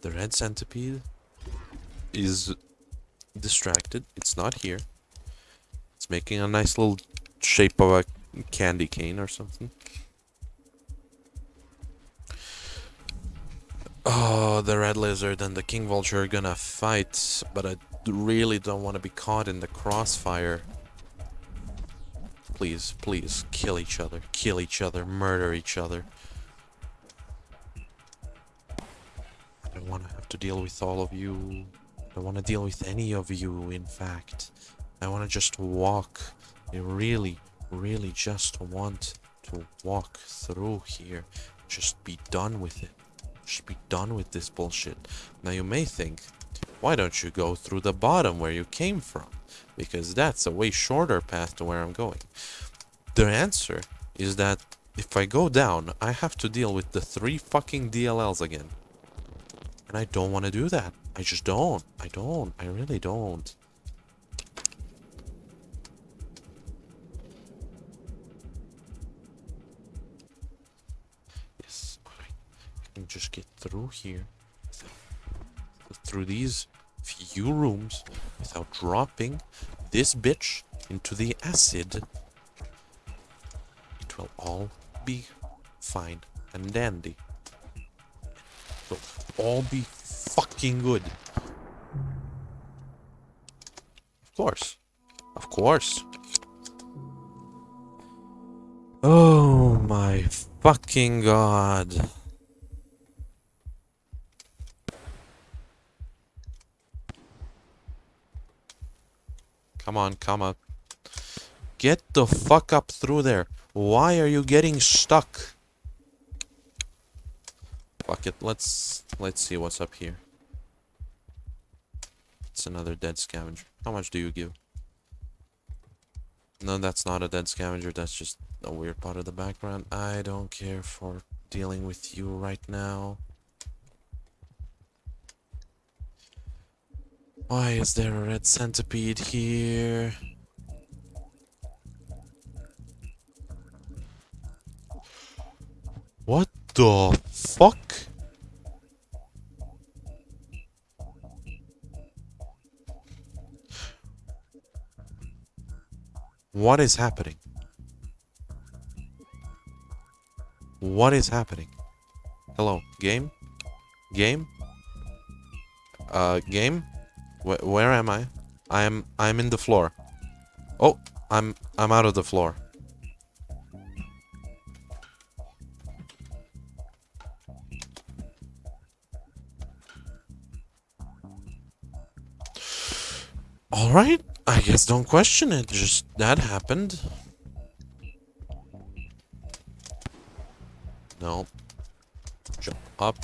The red centipede is distracted. It's not here. It's making a nice little shape of a candy cane or something. Oh, the red lizard and the king vulture are gonna fight, but I really don't want to be caught in the crossfire. Please, please, kill each other, kill each other, murder each other. I don't want to have to deal with all of you. I don't want to deal with any of you, in fact. I want to just walk. I really, really just want to walk through here. Just be done with it. Just be done with this bullshit. Now you may think, why don't you go through the bottom where you came from? Because that's a way shorter path to where I'm going. The answer is that if I go down, I have to deal with the three fucking DLLs again. And I don't want to do that. I just don't. I don't. I really don't. Can just get through here. Through these few rooms without dropping this bitch into the acid. It will all be fine and dandy. It will all be fucking good. Of course. Of course. Oh my fucking god. Come on, come up. Get the fuck up through there. Why are you getting stuck? Fuck it, let's let's see what's up here. It's another dead scavenger. How much do you give? No, that's not a dead scavenger, that's just a weird part of the background. I don't care for dealing with you right now. Why is there a red centipede here? What the fuck? What is happening? What is happening? Hello, game? Game? Uh, game? Wh where am I? I am, I'm in the floor. Oh, I'm, I'm out of the floor. Alright, I guess don't question it, just that happened. No. Jump up.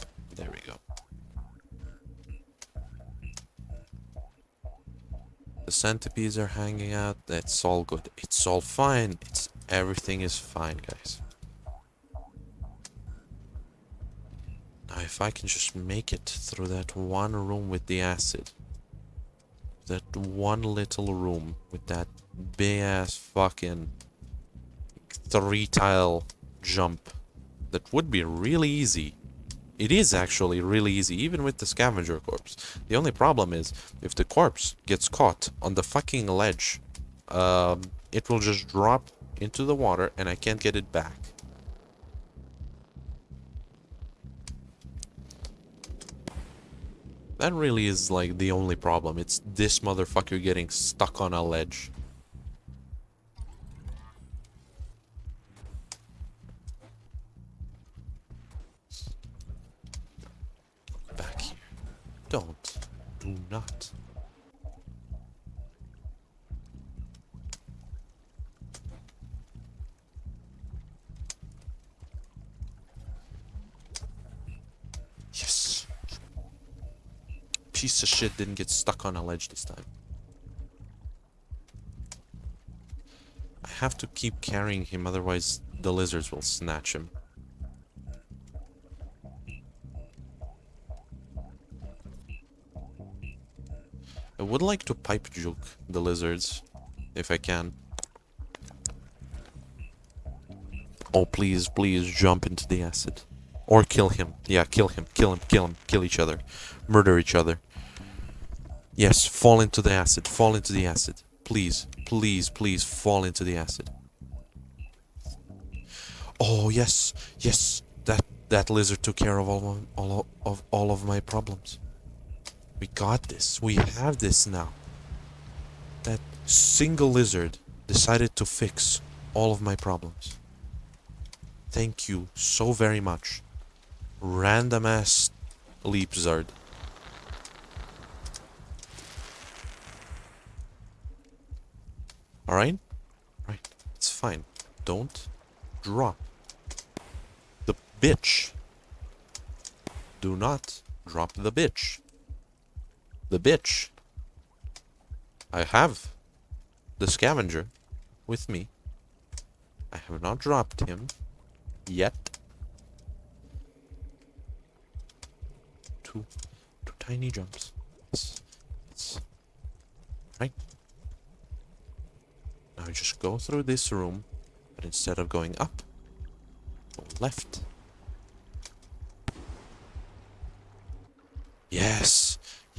The centipedes are hanging out. That's all good. It's all fine. It's everything is fine, guys. Now, if I can just make it through that one room with the acid. That one little room with that big ass fucking three tile jump that would be really easy. It is actually really easy, even with the scavenger corpse. The only problem is, if the corpse gets caught on the fucking ledge, um, it will just drop into the water and I can't get it back. That really is like the only problem. It's this motherfucker getting stuck on a ledge. Don't. Do not. Yes. Piece of shit didn't get stuck on a ledge this time. I have to keep carrying him, otherwise the lizards will snatch him. I would like to pipe juke the lizards, if I can. Oh, please, please jump into the acid. Or kill him. Yeah, kill him, kill him, kill him, kill each other. Murder each other. Yes, fall into the acid, fall into the acid. Please, please, please fall into the acid. Oh, yes, yes, that, that lizard took care of all, all, of, all of my problems. We got this. We have this now. That single lizard decided to fix all of my problems. Thank you so very much. Random ass leapzard. Alright? Right. It's fine. Don't drop. The bitch. Do not drop the bitch the bitch. I have the scavenger with me. I have not dropped him yet. Two, two tiny jumps. It's, it's right. Now just go through this room, but instead of going up, go left. Yes.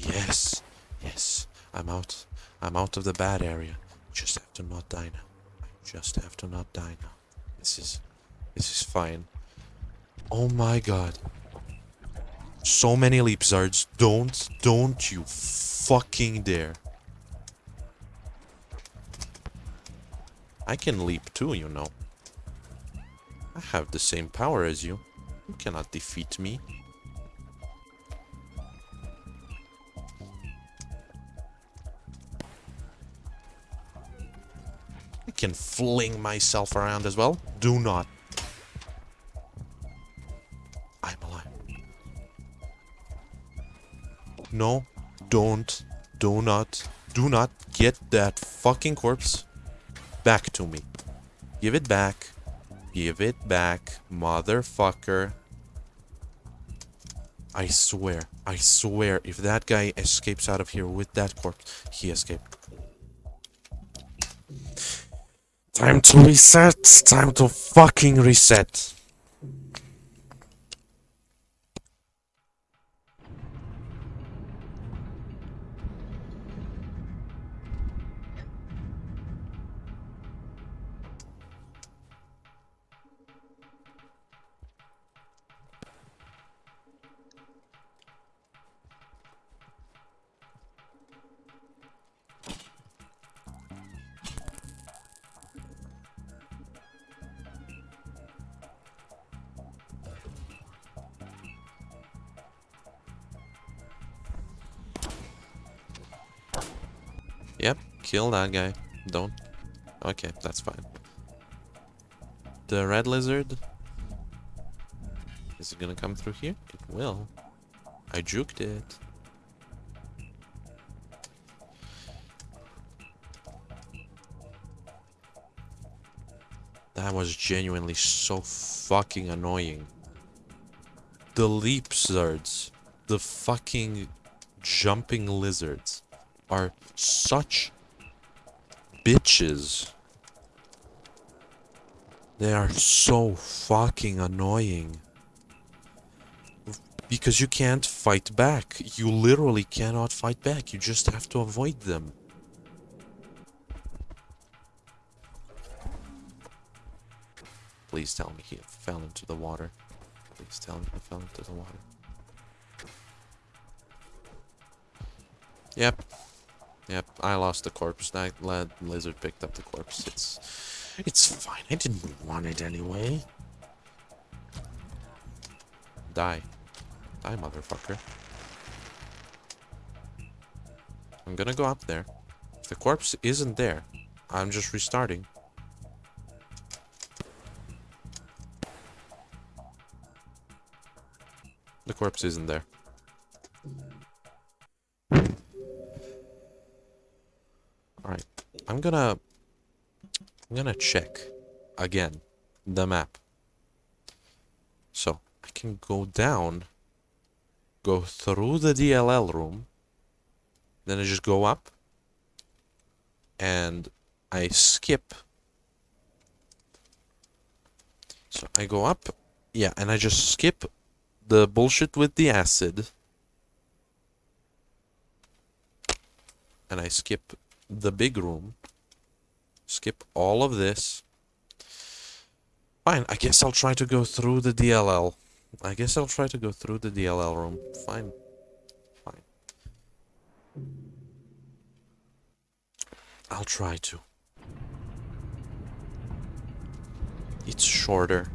Yes, yes, I'm out. I'm out of the bad area. Just have to not die now. Just have to not die now. This is, this is fine. Oh my god. So many leapzards. Don't, don't you fucking dare. I can leap too, you know. I have the same power as you. You cannot defeat me. Can fling myself around as well. Do not. I'm alive. No, don't, do not, do not get that fucking corpse back to me. Give it back. Give it back, motherfucker. I swear, I swear, if that guy escapes out of here with that corpse, he escaped. Time to reset. Time to fucking reset. Kill that guy. Don't. Okay, that's fine. The red lizard. Is it gonna come through here? It will. I juked it. That was genuinely so fucking annoying. The leap lizards, the fucking jumping lizards are such bitches. They are so fucking annoying. Because you can't fight back. You literally cannot fight back. You just have to avoid them. Please tell me he fell into the water. Please tell me he fell into the water. Yep. Yep, I lost the corpse. That lizard picked up the corpse. It's it's fine. I didn't want it anyway. Die. Die, motherfucker. I'm gonna go up there. The corpse isn't there, I'm just restarting. The corpse isn't there. I'm gonna... I'm gonna check again the map. So, I can go down, go through the DLL room, then I just go up, and I skip. So I go up, yeah, and I just skip the bullshit with the acid. And I skip the big room. Skip all of this. Fine, I guess I'll try to go through the DLL. I guess I'll try to go through the DLL room. Fine. Fine. I'll try to. It's shorter.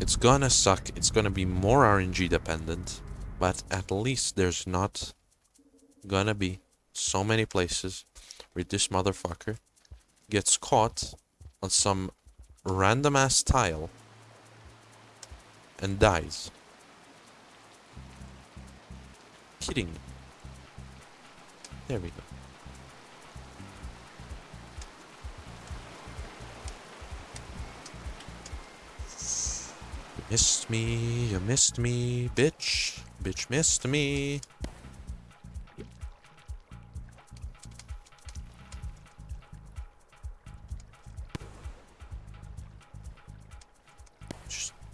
It's gonna suck. It's gonna be more RNG dependent. But at least there's not gonna be so many places where this motherfucker gets caught on some random ass tile and dies. Kidding. There we go. Missed me, you missed me, bitch. Bitch missed me.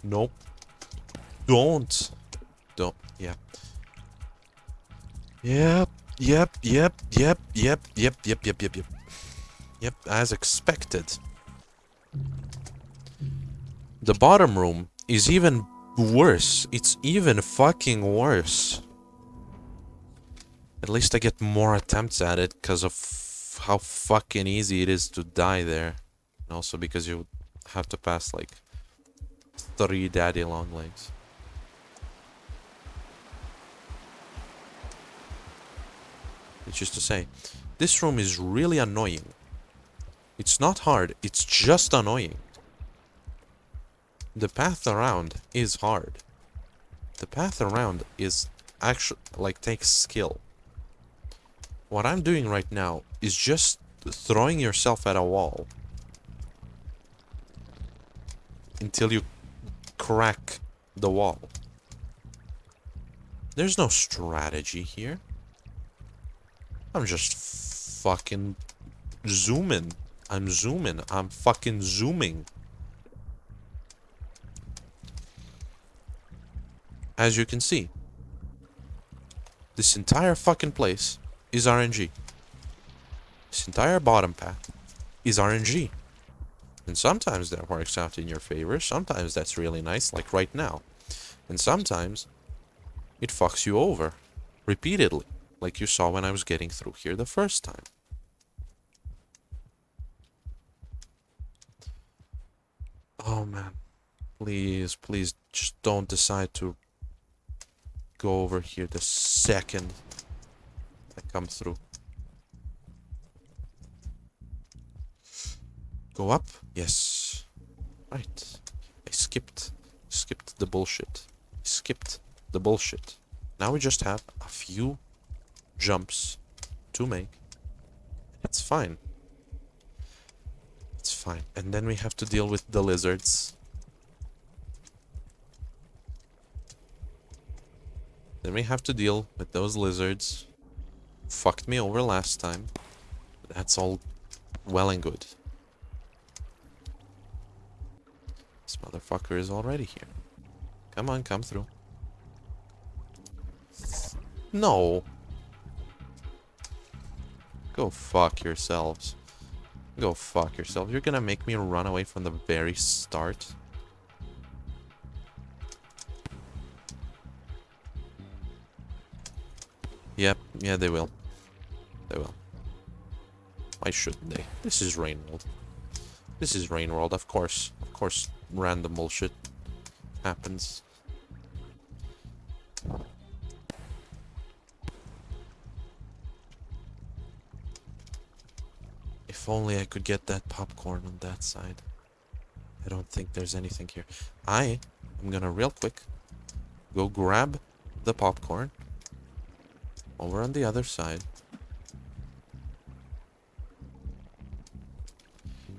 Nope. Don't. Don't. Yeah. Yep. Yep. Yep. Yep. Yep. Yep. Yep. Yep. Yep. Yep. Yep. As expected. The bottom room is even worse. It's even fucking worse. At least I get more attempts at it because of how fucking easy it is to die there. And also because you have to pass like three daddy long legs. It's just to say, this room is really annoying. It's not hard, it's just annoying. The path around is hard. The path around is actually, like, takes skill. What I'm doing right now is just throwing yourself at a wall. Until you crack the wall. There's no strategy here. I'm just fucking zooming. I'm zooming. I'm fucking zooming. as you can see, this entire fucking place is RNG. This entire bottom path is RNG. And sometimes that works out in your favor, sometimes that's really nice, like right now. And sometimes it fucks you over, repeatedly, like you saw when I was getting through here the first time. Oh man, please, please, just don't decide to go over here the second I come through. Go up? Yes. Right. I skipped. Skipped the bullshit. Skipped the bullshit. Now we just have a few jumps to make. It's fine. It's fine. And then we have to deal with the lizards. Then we have to deal with those lizards. Fucked me over last time. That's all well and good. This motherfucker is already here. Come on, come through. No. Go fuck yourselves. Go fuck yourself. You're gonna make me run away from the very start. Yep, yeah, they will. They will. Why shouldn't they? This is Rain World. This is Rain World, of course. Of course, random bullshit happens. If only I could get that popcorn on that side. I don't think there's anything here. I am gonna real quick go grab the popcorn over on the other side.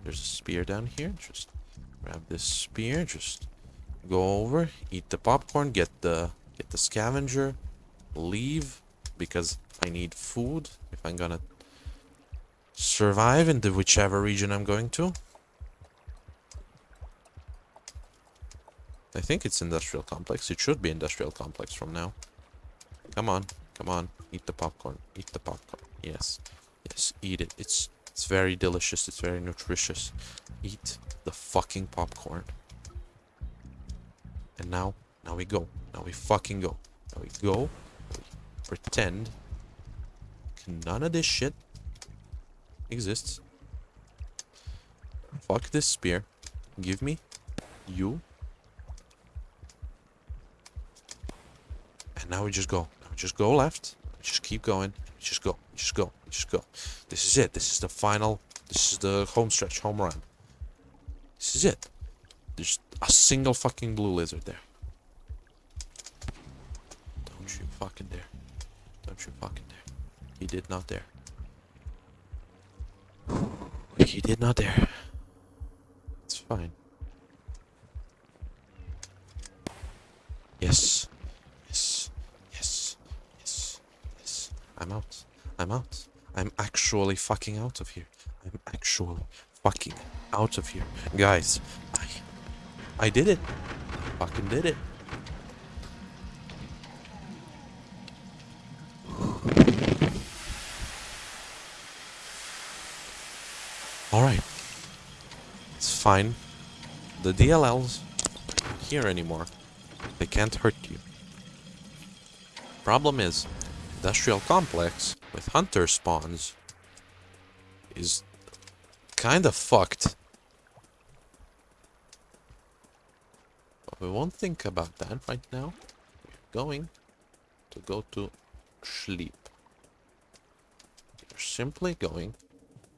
There's a spear down here. Just grab this spear. Just go over, eat the popcorn, get the get the scavenger, leave because I need food if I'm gonna survive in the whichever region I'm going to. I think it's industrial complex. It should be industrial complex from now. Come on, come on, eat the popcorn, eat the popcorn. Yes, yes, eat it. It's it's very delicious. It's very nutritious. Eat the fucking popcorn. And now, now we go. Now we fucking go. Now we go. Pretend none of this shit exists. Fuck this spear. Give me you. And now we just go. Now we just go left. Just keep going. Just go. Just go. Just go. This is it. This is the final. This is the home stretch, home run. This is it. There's a single fucking blue lizard there. Don't you fucking dare. Don't you fucking dare. He did not dare. He did not dare. It's fine. Yes. Yes. Yes. Yes. Yes. I'm out. I'm out. I'm actually fucking out of here. I'm actually fucking out of here. Guys, I I did it. Fucking did it. Alright. It's fine. The DLLs aren't here anymore. They can't hurt you. Problem is, industrial complex with hunter spawns is kind of fucked. But we won't think about that right now. We're going to go to sleep. We're simply going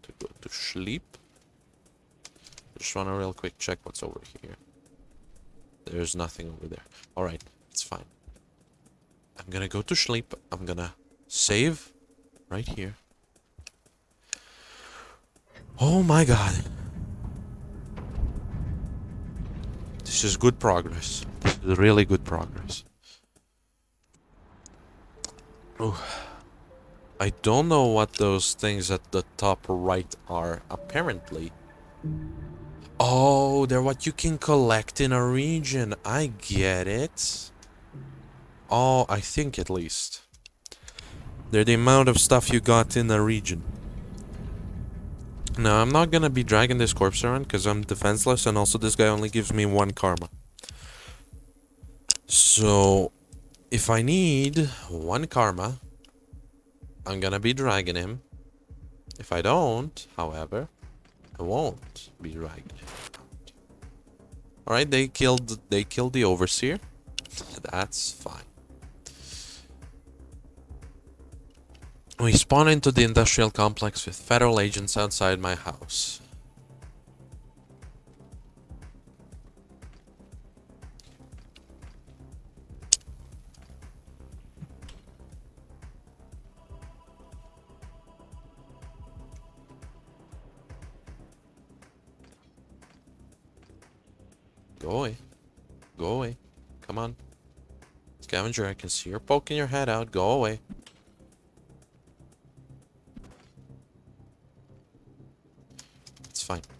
to go to sleep. Just want to real quick check what's over here. There's nothing over there. Alright, it's fine. I'm gonna go to sleep. I'm gonna save right here. Oh my god. This is good progress. This is really good progress. Oh. I don't know what those things at the top right are. Apparently. Oh, they're what you can collect in a region. I get it. Oh, I think at least. They're the amount of stuff you got in a region. Now, I'm not gonna be dragging this corpse around because I'm defenseless and also this guy only gives me one karma. So, if I need one karma, I'm gonna be dragging him. If I don't, however, I won't be dragging. Alright, they killed they killed the overseer. [laughs] That's fine. We spawn into the industrial complex with federal agents outside my house. Go away. Go away. Come on. Scavenger, I can see you're poking your head out. Go away.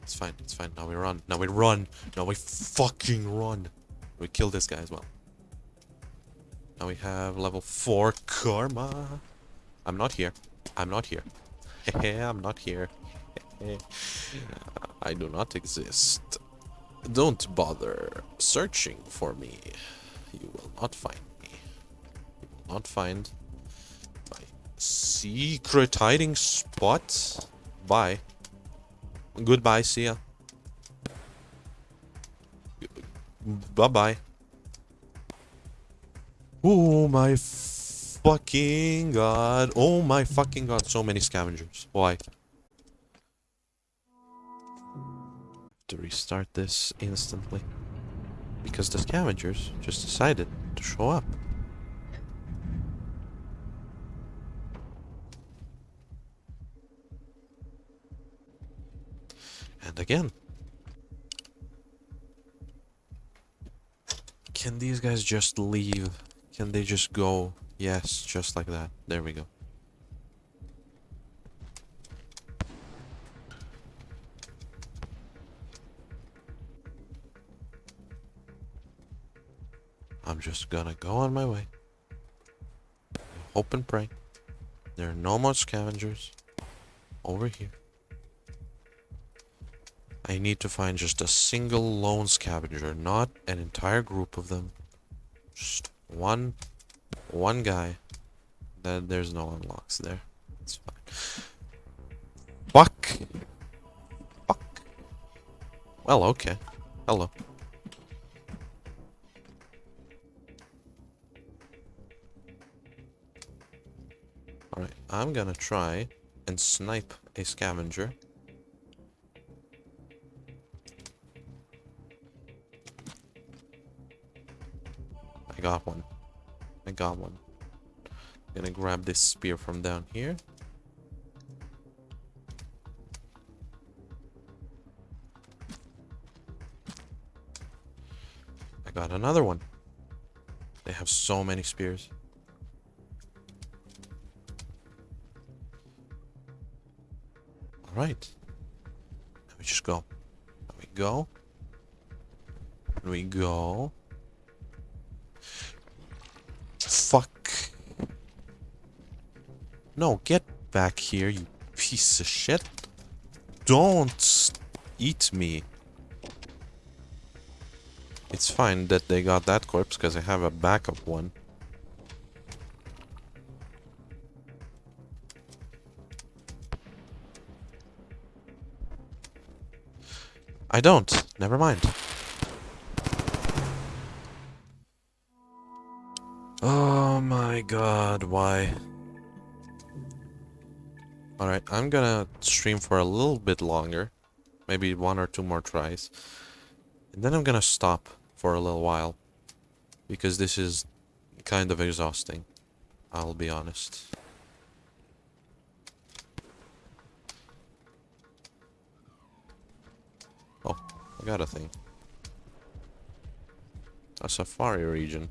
It's fine. It's fine. Now we run. Now we run. Now we fucking run. We kill this guy as well. Now we have level 4 karma. I'm not here. I'm not here. [laughs] I'm not here. [laughs] I do not exist. Don't bother searching for me. You will not find me. You will not find my secret hiding spot. Bye. Goodbye, see ya. Bye-bye. Oh my fucking god. Oh my fucking god. So many scavengers. Why? To restart this instantly. Because the scavengers just decided to show up. And again. Can these guys just leave? Can they just go? Yes, just like that. There we go. I'm just gonna go on my way. Hope and pray. There are no more scavengers over here. I need to find just a single lone scavenger, not an entire group of them. Just one, one guy. Then there's no unlocks there. It's fine. Fuck. Fuck. Well, okay. Hello. Alright, I'm gonna try and snipe a scavenger. Got one. I got one. Gonna grab this spear from down here. I got another one. They have so many spears. Alright. Let me just go. Let me go. Let me go. No, get back here, you piece of shit. Don't eat me. It's fine that they got that corpse, because I have a backup one. I don't. Never mind. Oh my god, why? Alright, I'm gonna stream for a little bit longer. Maybe one or two more tries. And then I'm gonna stop for a little while. Because this is kind of exhausting. I'll be honest. Oh, I got a thing. A safari region.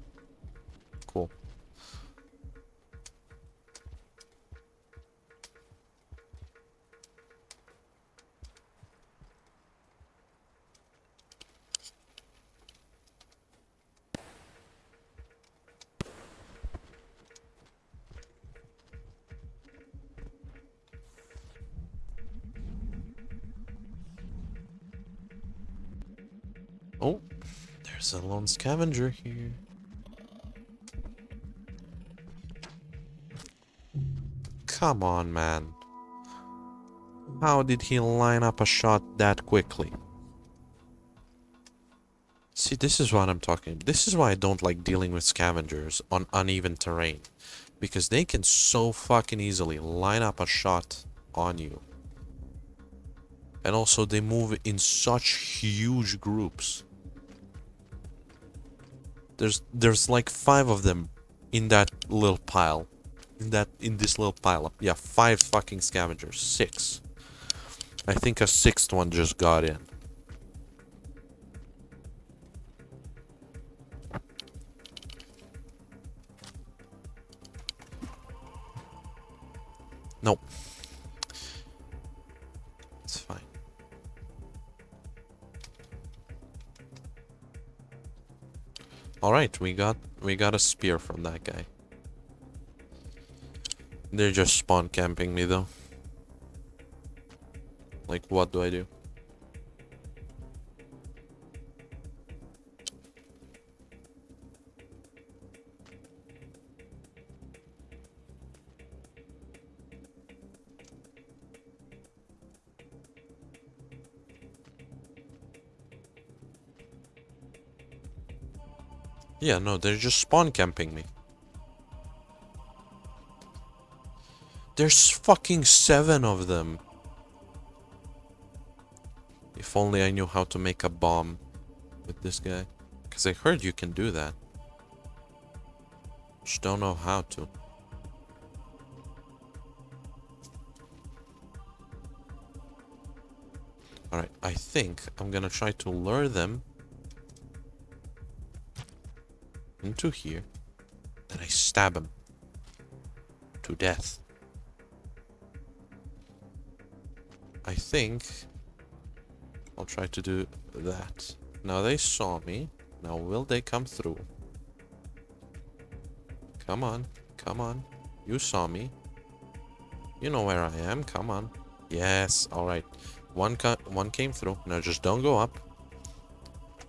Lone scavenger here. Come on, man. How did he line up a shot that quickly? See, this is what I'm talking. This is why I don't like dealing with scavengers on uneven terrain. Because they can so fucking easily line up a shot on you. And also they move in such huge groups. There's there's like five of them in that little pile. In that in this little pile up. Yeah, five fucking scavengers. Six. I think a sixth one just got in. Nope. Alright, we got we got a spear from that guy. They're just spawn camping me though. Like what do I do? Yeah, no, they're just spawn camping me. There's fucking seven of them. If only I knew how to make a bomb with this guy. Because I heard you can do that. Just don't know how to. Alright, I think I'm gonna try to lure them into here. Then I stab him to death. I think I'll try to do that. Now they saw me. Now will they come through? Come on. Come on. You saw me. You know where I am. Come on. Yes. Alright. One, one came through. Now just don't go up.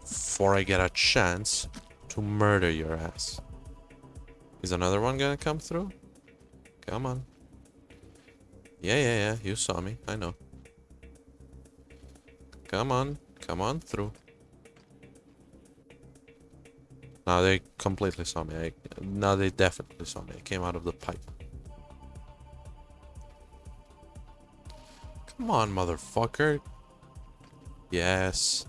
Before I get a chance to murder your ass. Is another one gonna come through? Come on. Yeah, yeah, yeah. You saw me. I know. Come on. Come on through. Now they completely saw me. I, now they definitely saw me. I came out of the pipe. Come on, motherfucker. Yes.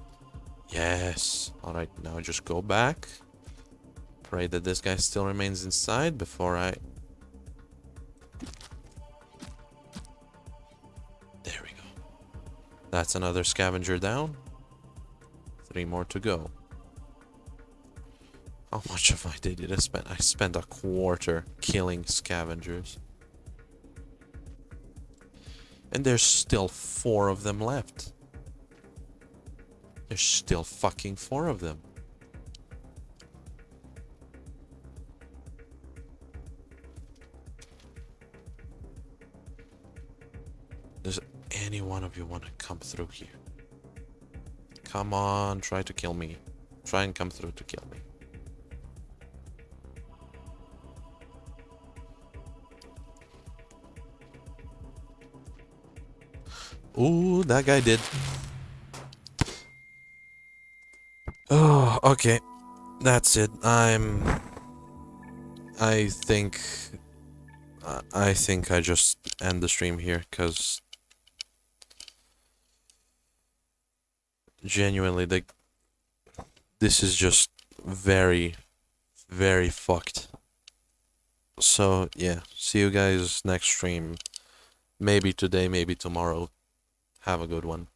Yes. Alright, now just go back. Pray that this guy still remains inside before I... There we go. That's another scavenger down. Three more to go. How much of my day did I spend? I spent a quarter killing scavengers. And there's still four of them left. There's still fucking four of them. Any one of you want to come through here? Come on, try to kill me. Try and come through to kill me. Ooh, that guy did. Oh, okay. That's it. I'm... I think... I think I just end the stream here, because... Genuinely, the... This is just very, very fucked. So, yeah. See you guys next stream. Maybe today, maybe tomorrow. Have a good one.